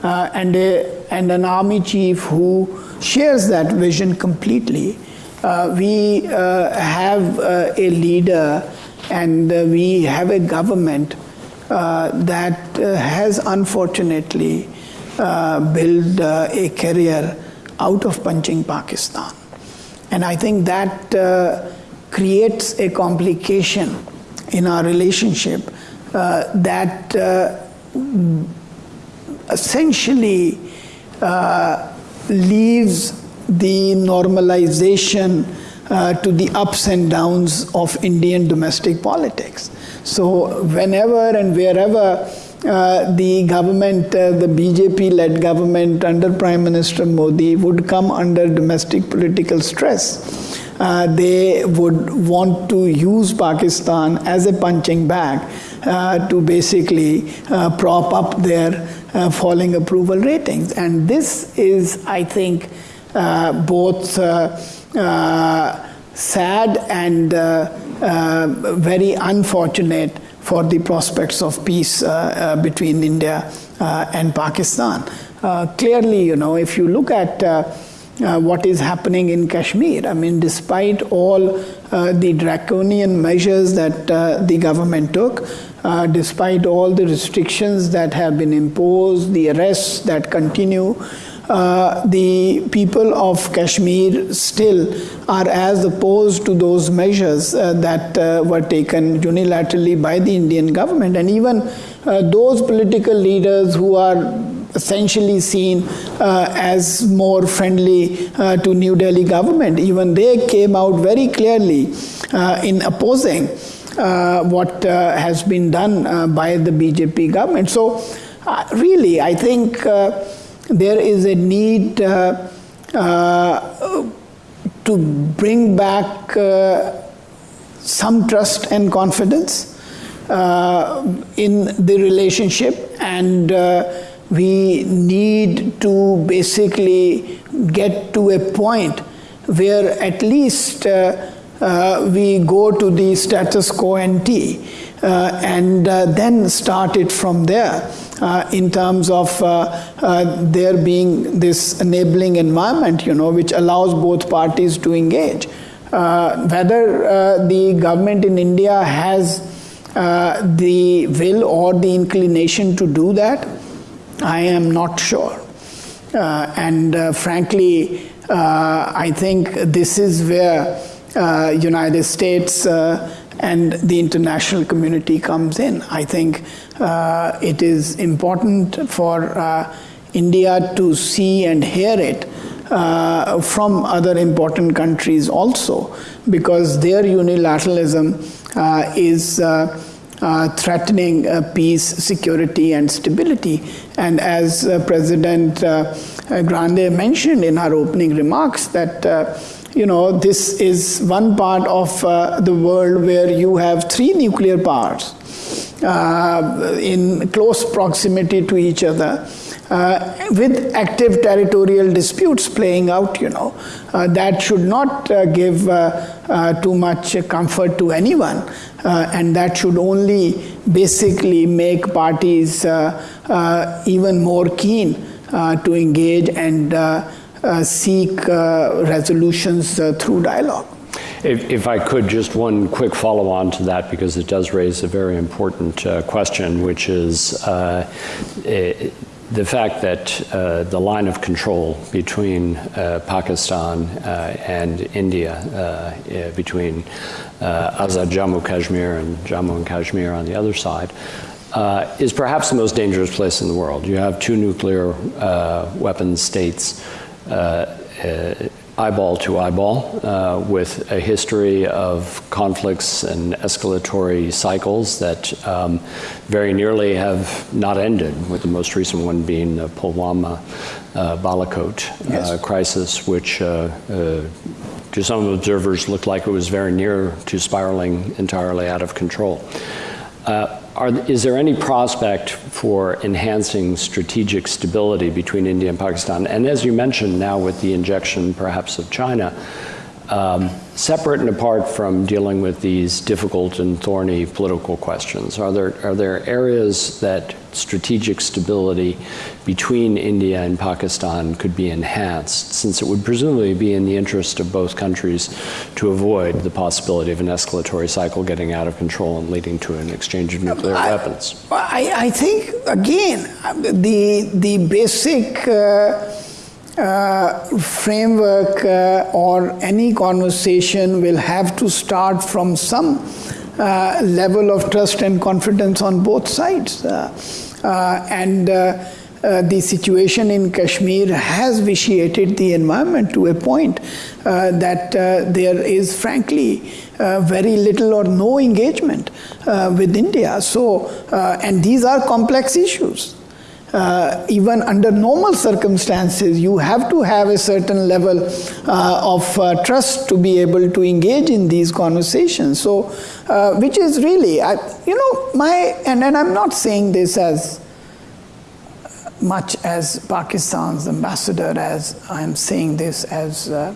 and a and an army chief who shares that vision completely. Uh, we uh, have uh, a leader and uh, we have a government uh, that uh, has unfortunately built a career out of punching Pakistan. And I think that creates a complication in our relationship that essentially uh, leaves the normalization uh, to the ups and downs of Indian domestic politics. So, whenever and wherever uh, the government, uh, the BJP led government under Prime Minister Modi would come under domestic political stress. Uh, they would want to use Pakistan as a punching bag uh, to basically prop up their uh, falling approval ratings. And this is, I think, uh, both uh, uh, sad and uh, very unfortunate for the prospects of peace between India and Pakistan. clearly, you know, if you look at uh, what is happening in Kashmir. I mean, despite all uh, the draconian measures that uh, the government took, uh, despite all the restrictions that have been imposed, the arrests that continue, uh, the people of Kashmir still are as opposed to those measures uh, that uh, were taken unilaterally by the Indian government. And even uh, those political leaders who are essentially seen uh, as more friendly uh, to New Delhi government. Even they came out very clearly uh, in opposing what uh, has been done uh, by the BJP government. So, really, I think there is a need to bring back some trust and confidence in the relationship and we need to basically get to a point where at least uh, uh, we go to the status quo uh, and uh, then start it from there uh, in terms of uh, there being this enabling environment, you know, which allows both parties to engage. whether the government in India has the will or the inclination to do that, I am not sure. Uh, and uh, frankly, uh, I think this is where uh, United States uh, and the international community comes in. I think uh, it is important for India to see and hear it from other important countries also, because their unilateralism is uh, threatening uh, peace, security, and stability. And as uh, President uh, Grande mentioned in her opening remarks, that uh, you know this is one part of uh, the world where you have three nuclear powers in close proximity to each other uh, with active territorial disputes playing out, you know, uh, that should not uh, give uh, uh, too much comfort to anyone, uh, and that should only basically make parties even more keen to engage and seek resolutions through dialogue. If, if, I could, just one quick follow on to that, because it does raise a very important uh, question, which is uh, it, the fact that uh, the line of control between uh, Pakistan uh, and India, uh, between uh, Azad Jammu Kashmir and Jammu and Kashmir on the other side, uh, is perhaps the most dangerous place in the world. You have two nuclear weapons states eyeball to eyeball uh, with a history of conflicts and escalatory cycles that um, very nearly have not ended, with the most recent one being the Pulwama uh, Balakot uh, yes. crisis, which uh, uh, to some observers looked like it was very near to spiraling entirely out of control. Uh, are, is there any prospect for enhancing strategic stability between India and Pakistan? And as you mentioned now with the injection perhaps of China, um, separate and apart from dealing with these difficult and thorny political questions, are there, are there areas that strategic stability between India and Pakistan could be enhanced, since it would presumably be in the interest of both countries to avoid the possibility of an escalatory cycle getting out of control and leading to an exchange of nuclear I, weapons? I, I, think, again, the, the basic uh, uh, framework uh, or any conversation will have to start from some uh, level of trust and confidence on both sides. Uh, uh, and the situation in Kashmir has vitiated the environment to a point that there is, frankly, very little or no engagement with India. So, and these are complex issues uh, even under normal circumstances, you have to have a certain level uh, of uh, trust to be able to engage in these conversations. So, uh, which is really, I, you know, my, and, and I'm not saying this as much as Pakistan's ambassador, as I'm saying this as uh,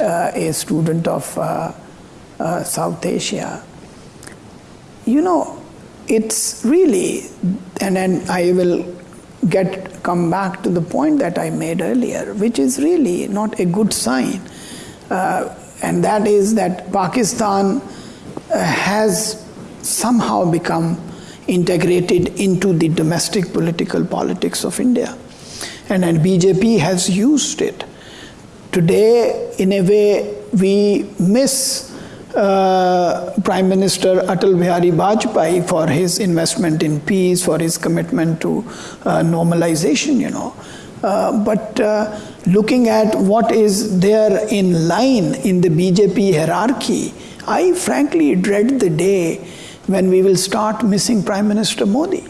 uh, a student of South Asia. You know, it's really, and then I will get come back to the point that I made earlier, which is really not a good sign, uh, and that is that Pakistan uh, has somehow become integrated into the domestic political politics of India, and then BJP has used it. Today, in a way, we miss uh, Prime Minister Atal Bihari Vajpayee for his investment in peace, for his commitment to uh, normalization, you know. Uh, but uh, looking at what is there in line in the BJP hierarchy, I frankly dread the day when we will start missing Prime Minister Modi.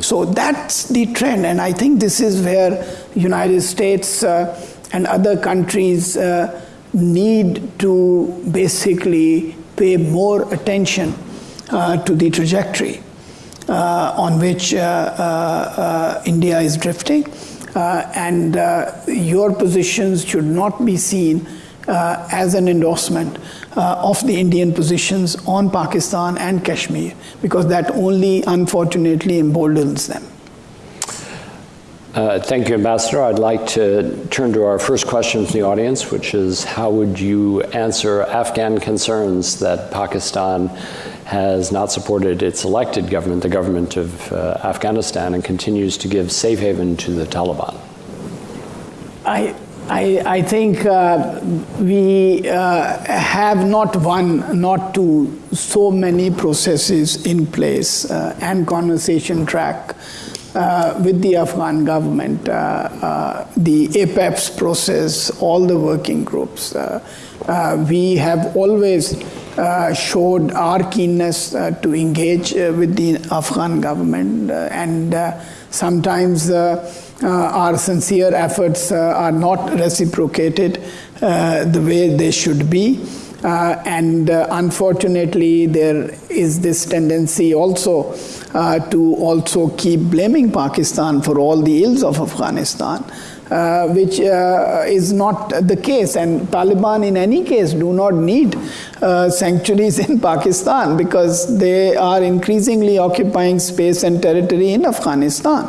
So that's the trend, and I think this is where United States uh, and other countries need to basically pay more attention uh, to the trajectory uh, on which uh, uh, uh India is drifting. Uh, and your positions should not be seen as an endorsement of the Indian positions on Pakistan and Kashmir, because that only unfortunately emboldens them. Uh, thank you, Ambassador. I'd like to turn to our first question from the audience, which is how would you answer Afghan concerns that Pakistan has not supported its elected government, the government of uh, Afghanistan, and continues to give safe haven to the Taliban? I, I, I think uh, we uh, have not one, not two, so many processes in place uh, and conversation track uh, with the Afghan government, uh, uh, the APAPPS process, all the working groups. Uh, uh, we have always uh, showed our keenness to engage with the Afghan government, and sometimes our sincere efforts are not reciprocated the way they should be. Uh, and uh, unfortunately, there is this tendency also uh, to also keep blaming Pakistan for all the ills of Afghanistan. Uh, which uh, is not the case. And Taliban, in any case, do not need uh, sanctuaries in Pakistan because they are increasingly occupying space and territory in Afghanistan.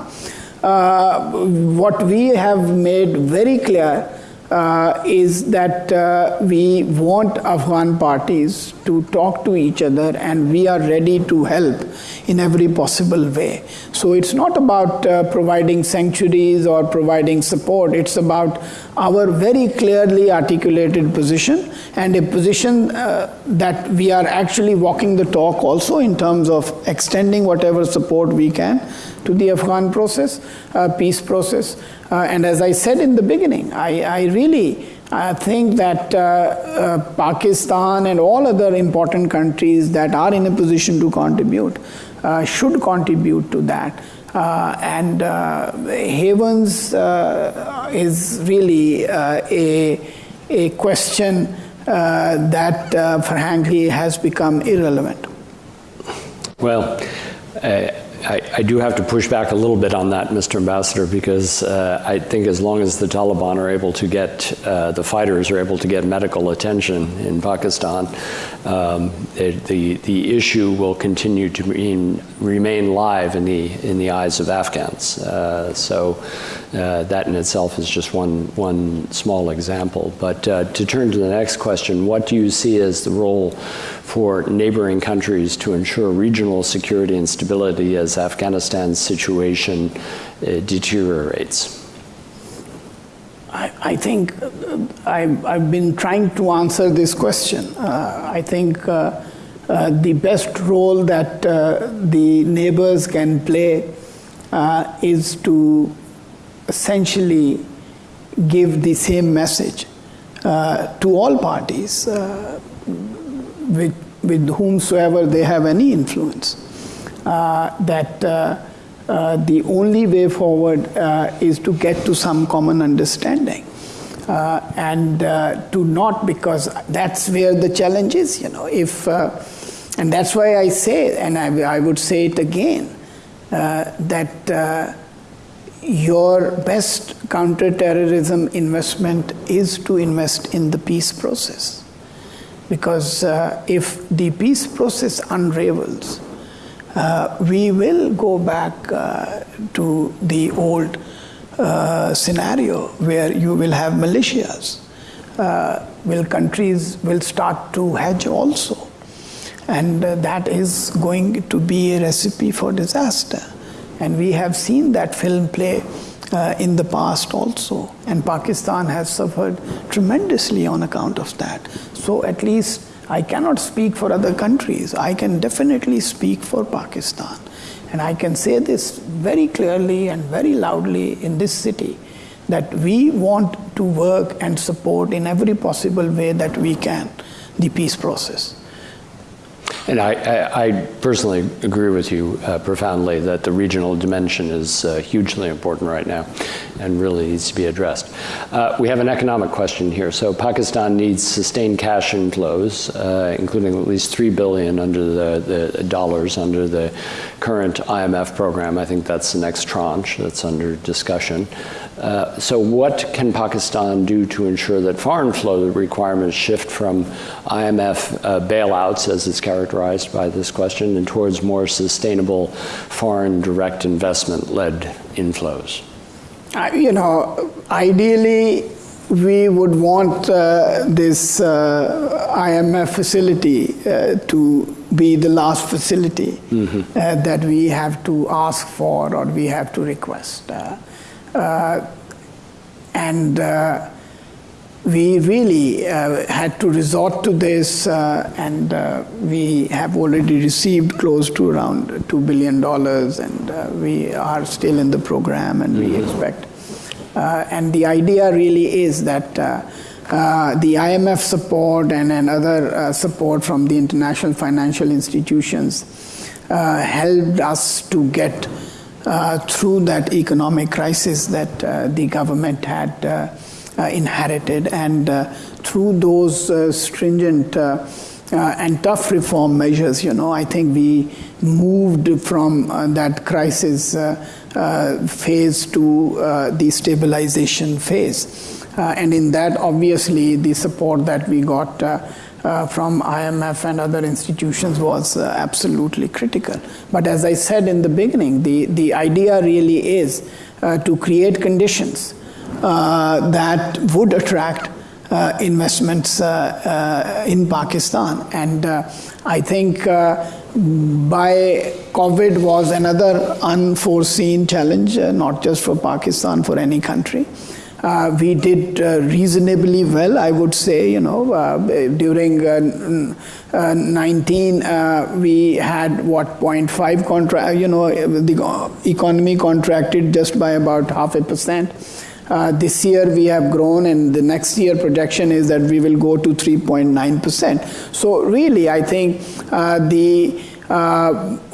what we have made very clear uh, is that uh, we want Afghan parties to talk to each other and we are ready to help in every possible way. So it's not about uh, providing sanctuaries or providing support, it's about our very clearly articulated position and a position uh, that we are actually walking the talk also in terms of extending whatever support we can to the Afghan process, uh, peace process. Uh, and as I said in the beginning, I, I really I think that uh, uh, Pakistan and all other important countries that are in a position to contribute uh, should contribute to that. Uh, and uh, havens uh, is really a, a question that, frankly, has become irrelevant. Well, I, I, do have to push back a little bit on that, Mr. Ambassador, because uh, I think as long as the Taliban are able to get, uh, the fighters are able to get medical attention in Pakistan, um, it, the, the issue will continue to remain, remain live in the, in the eyes of Afghans. Uh, so uh, that in itself is just one, one small example. But uh, to turn to the next question, what do you see as the role for neighboring countries to ensure regional security and stability as Afghanistan's situation uh, deteriorates? I, I think uh, I've, I've, been trying to answer this question. Uh, I think uh, uh the best role that uh, the neighbors can play is to essentially give the same message to all parties with, with whomsoever they have any influence. Uh, that uh, uh, the only way forward is to get to some common understanding. And to not, because that's where the challenge is, you know. If, and that's why I say, and I, I would say it again, that your best counterterrorism investment is to invest in the peace process. Because uh, if the peace process unravels, uh, we will go back uh, to the old uh, scenario where you will have militias. Uh, will countries will start to hedge also, and uh, that is going to be a recipe for disaster. And we have seen that film play uh, in the past also, and Pakistan has suffered tremendously on account of that. So at least I cannot speak for other countries. I can definitely speak for Pakistan. And I can say this very clearly and very loudly in this city that we want to work and support in every possible way that we can the peace process. And I, I, I, personally agree with you uh, profoundly that the regional dimension is uh, hugely important right now and really needs to be addressed. Uh, we have an economic question here. So Pakistan needs sustained cash inflows, uh, including at least three billion under the, the dollars under the current IMF program. I think that's the next tranche that's under discussion. Uh, so what can Pakistan do to ensure that foreign flow requirements shift from IMF uh, bailouts, as it's characterized by this question, and towards more sustainable foreign direct investment-led inflows? Uh, you know, ideally, we would want uh, this uh, IMF facility uh, to be the last facility mm-hmm. that we have to ask for or we have to request. Uh, and uh, we really uh, had to resort to this, uh, and uh, we have already received close to around $2 billion, and uh, we are still in the program, and mm-hmm. we expect. and the idea really is that the IMF support and, and other support from the international financial institutions helped us to get uh, through that economic crisis that uh, the government had uh, uh inherited, and uh, through those stringent and tough reform measures, you know, I think we moved from that crisis phase to the stabilization phase. and in that, obviously, the support that we got uh, from IMF and other institutions was uh, absolutely critical. But as I said in the beginning, the, the idea really is uh, to create conditions uh, that would attract uh, investments uh, in Pakistan. And I think by COVID was another unforeseen challenge, not just for Pakistan, for any country. Uh, we did uh, reasonably well, I would say. You know, uh, during uh, uh, 19, uh, we had what 0.5 contract. You know, the economy contracted just by about half a percent. this year we have grown, and the next year projection is that we will go to 3.9 percent. So really, I think the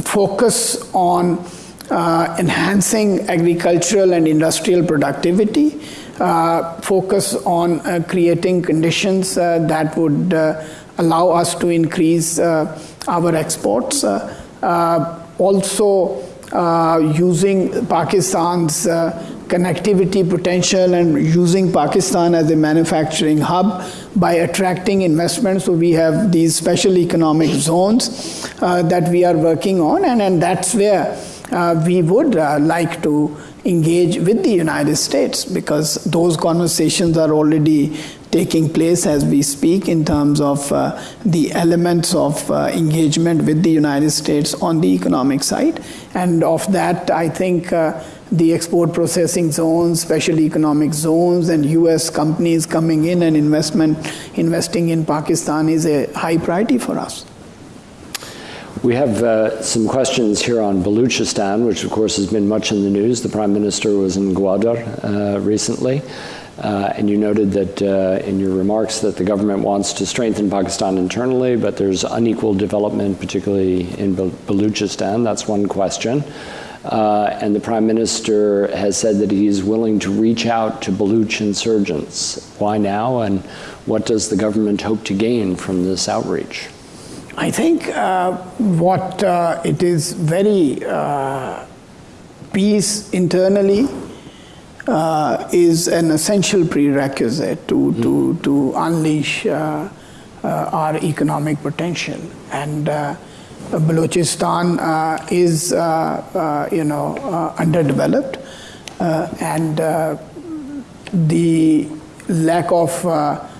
focus on enhancing agricultural and industrial productivity Uh, focus on uh, creating conditions uh, that would uh, allow us to increase uh, our exports. also, using Pakistan's connectivity potential and using Pakistan as a manufacturing hub by attracting investment. So we have these special economic zones uh, that we are working on, and, and that's where uh, we would uh, like to engage with the United States because those conversations are already taking place as we speak in terms of uh, the elements of uh, engagement with the United States on the economic side. And of that, I think uh, the export processing zones, special economic zones, and US companies coming in and investment investing in Pakistan is a high priority for us. We have uh, some questions here on Baluchistan, which of course has been much in the news. The Prime Minister was in Gwadar uh, recently, uh, and you noted that uh, in your remarks that the government wants to strengthen Pakistan internally, but there's unequal development, particularly in Baluchistan. That's one question. Uh, and the Prime Minister has said that he is willing to reach out to Baluch insurgents. Why now, and what does the government hope to gain from this outreach? I think uh, what uh, it is very uh, peace internally uh, is an essential prerequisite to, mm-hmm. to, to unleash uh, uh, our economic potential. And Balochistan uh, is, uh, uh, you know, underdeveloped, and the lack of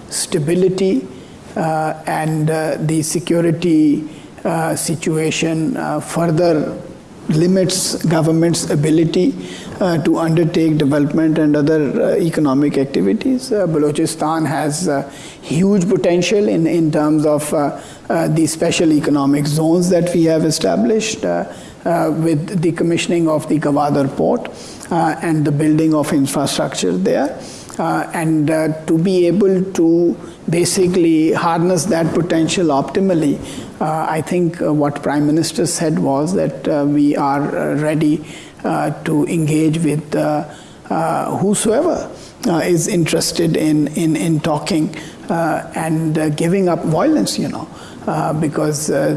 stability and the security situation further limits government's ability uh, to undertake development and other uh, economic activities. Uh, Balochistan has huge potential in, in terms of Uh, the special economic zones that we have established uh, uh, with the commissioning of the Gwadar port and the building of infrastructure there. Uh, and uh, to be able to basically harness that potential optimally, uh, I think what Prime Minister said was that we are ready to engage with whosoever is interested in, in, in talking and giving up violence, you know. Uh, because uh,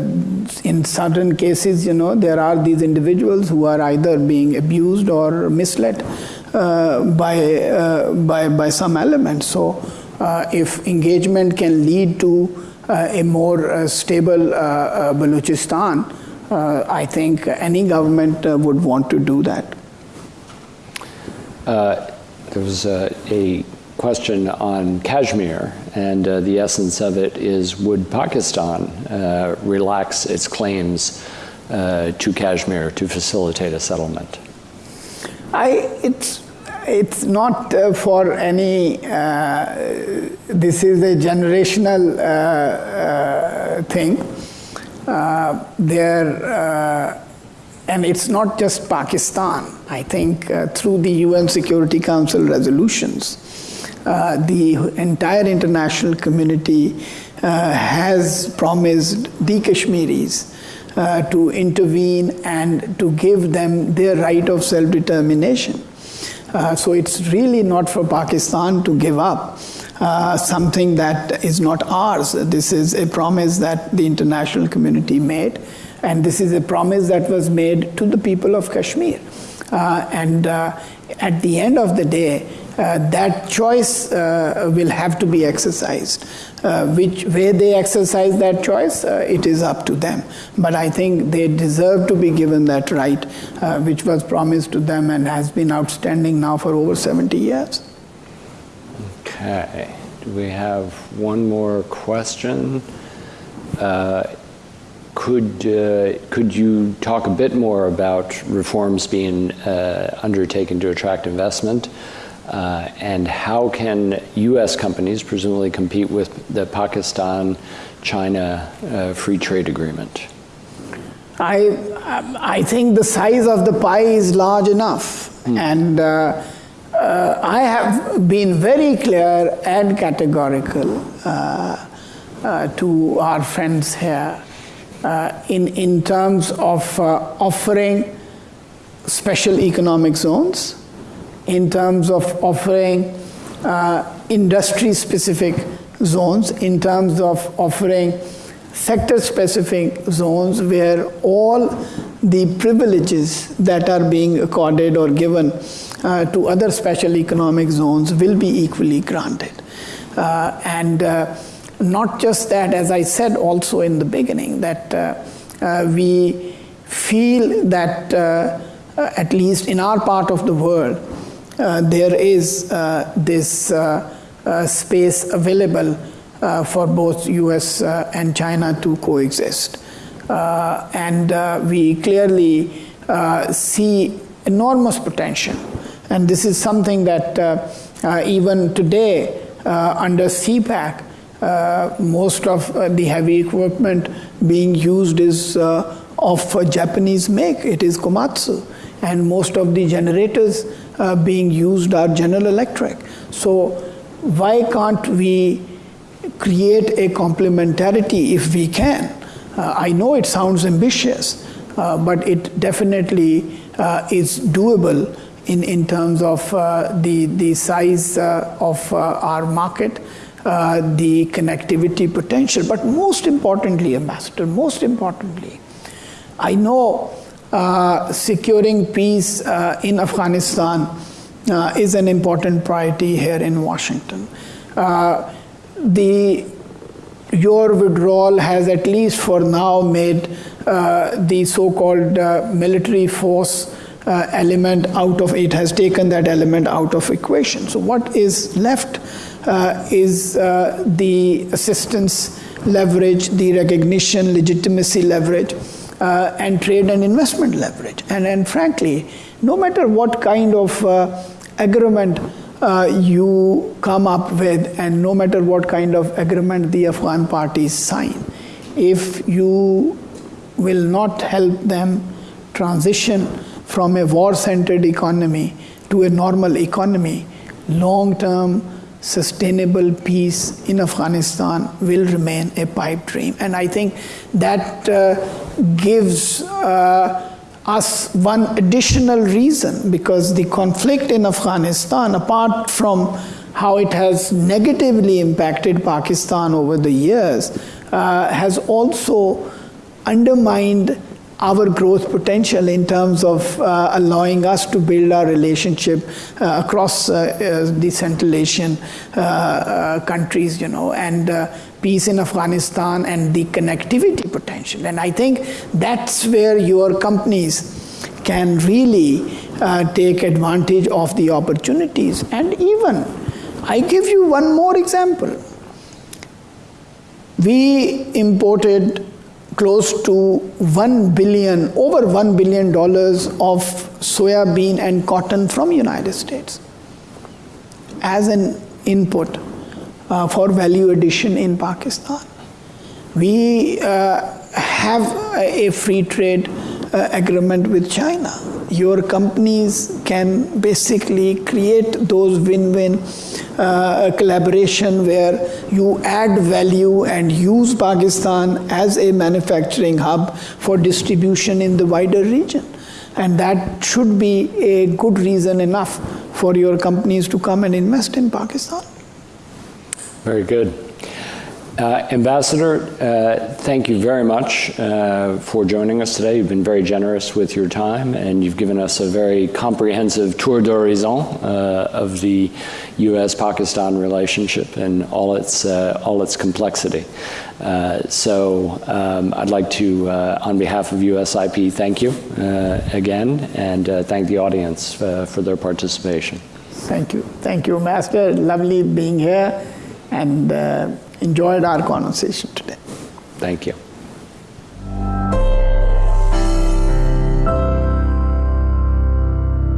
in certain cases, you know, there are these individuals who are either being abused or misled uh, by, uh, by, by some element. So uh, if engagement can lead to a more stable Balochistan, I think any government would want to do that. there was a question on Kashmir, and uh, the essence of it is would Pakistan uh, relax its claims uh, to Kashmir to facilitate a settlement? I, it's, it's not uh, for any, uh, this is a generational uh, thing. there, and it's not just Pakistan. I think through the UN Security Council resolutions, uh, the entire international community uh, has promised the Kashmiris uh, to intervene and to give them their right of self determination. Uh, so it's really not for Pakistan to give up uh, something that is not ours. This is a promise that the international community made, and this is a promise that was made to the people of Kashmir. And at the end of the day, that choice uh, will have to be exercised. Uh, which way they exercise that choice, uh, it is up to them. But I think they deserve to be given that right, uh, which was promised to them and has been outstanding now for over 70 years. Okay. Do we have one more question? could could you talk a bit more about reforms being undertaken to attract investment? Uh, and how can U.S. companies presumably compete with the Pakistan-China uh, free trade agreement? I, I think the size of the pie is large enough. Hmm. And uh, uh I have been very clear and categorical uh, uh, to our friends here in, in terms of offering special economic zones in terms of offering uh, industry specific zones, in terms of offering sector specific zones where all the privileges that are being accorded or given uh, to other special economic zones will be equally granted. Uh, and uh, not just that, as I said also in the beginning, that uh, uh, we feel that, at least in our part of the world, uh, there is uh, this uh, space available for both US and China to coexist. and we clearly see enormous potential. And this is something that even today under CPEC, uh, most of uh, the heavy equipment being used is uh, of Japanese make. It is Komatsu, and most of the generators uh, being used are General Electric. So why can't we create a complementarity if we can? Uh, I know it sounds ambitious, uh, but it definitely uh, is doable in, in terms of uh, the, the size uh, of our market, the connectivity potential, but most importantly, Ambassador, most importantly, I know securing peace uh, in Afghanistan uh, is an important priority here in Washington. Uh, the your withdrawal has at least for now made uh, the so-called uh, military force uh, element out of it has taken that element out of equation so what is left uh, is uh, the assistance leverage the recognition legitimacy leverage uh, and trade and investment leverage. And and frankly no matter what kind of uh, agreement uh, you come up with, and no matter what kind of agreement the Afghan parties sign, if you will not help them transition from a war centered economy to a normal economy, long term sustainable peace in Afghanistan will remain a pipe dream. And I think that uh, gives. Uh, us one additional reason because the conflict in Afghanistan, apart from how it has negatively impacted Pakistan over the years, uh, has also undermined our growth potential in terms of uh, allowing us to build our relationship uh, across uh, uh the Central Asian uh, uh, countries, you know, and peace in Afghanistan and the connectivity potential. And I think that's where your companies can really take advantage of the opportunities. And even, I give you one more example. We imported close to 1 billion over 1 billion dollars of soya bean and cotton from united states as an input uh, for value addition in pakistan. We uh, have a free trade uh, agreement with china your companies can basically create those win-win uh, collaboration where you add value and use Pakistan as a manufacturing hub for distribution in the wider region. And that should be a good reason enough for your companies to come and invest in Pakistan. Very good. Uh, Ambassador, uh, thank you very much uh, for joining us today. You've been very generous with your time, and you've given us a very comprehensive tour d'horizon uh, of the U.S.-Pakistan relationship and all its uh, all its complexity. So, um, I'd like to, on behalf of USIP, thank you again, and thank the audience for their participation. Thank you, thank you, Master. Lovely being here, and enjoyed our conversation today. Thank you.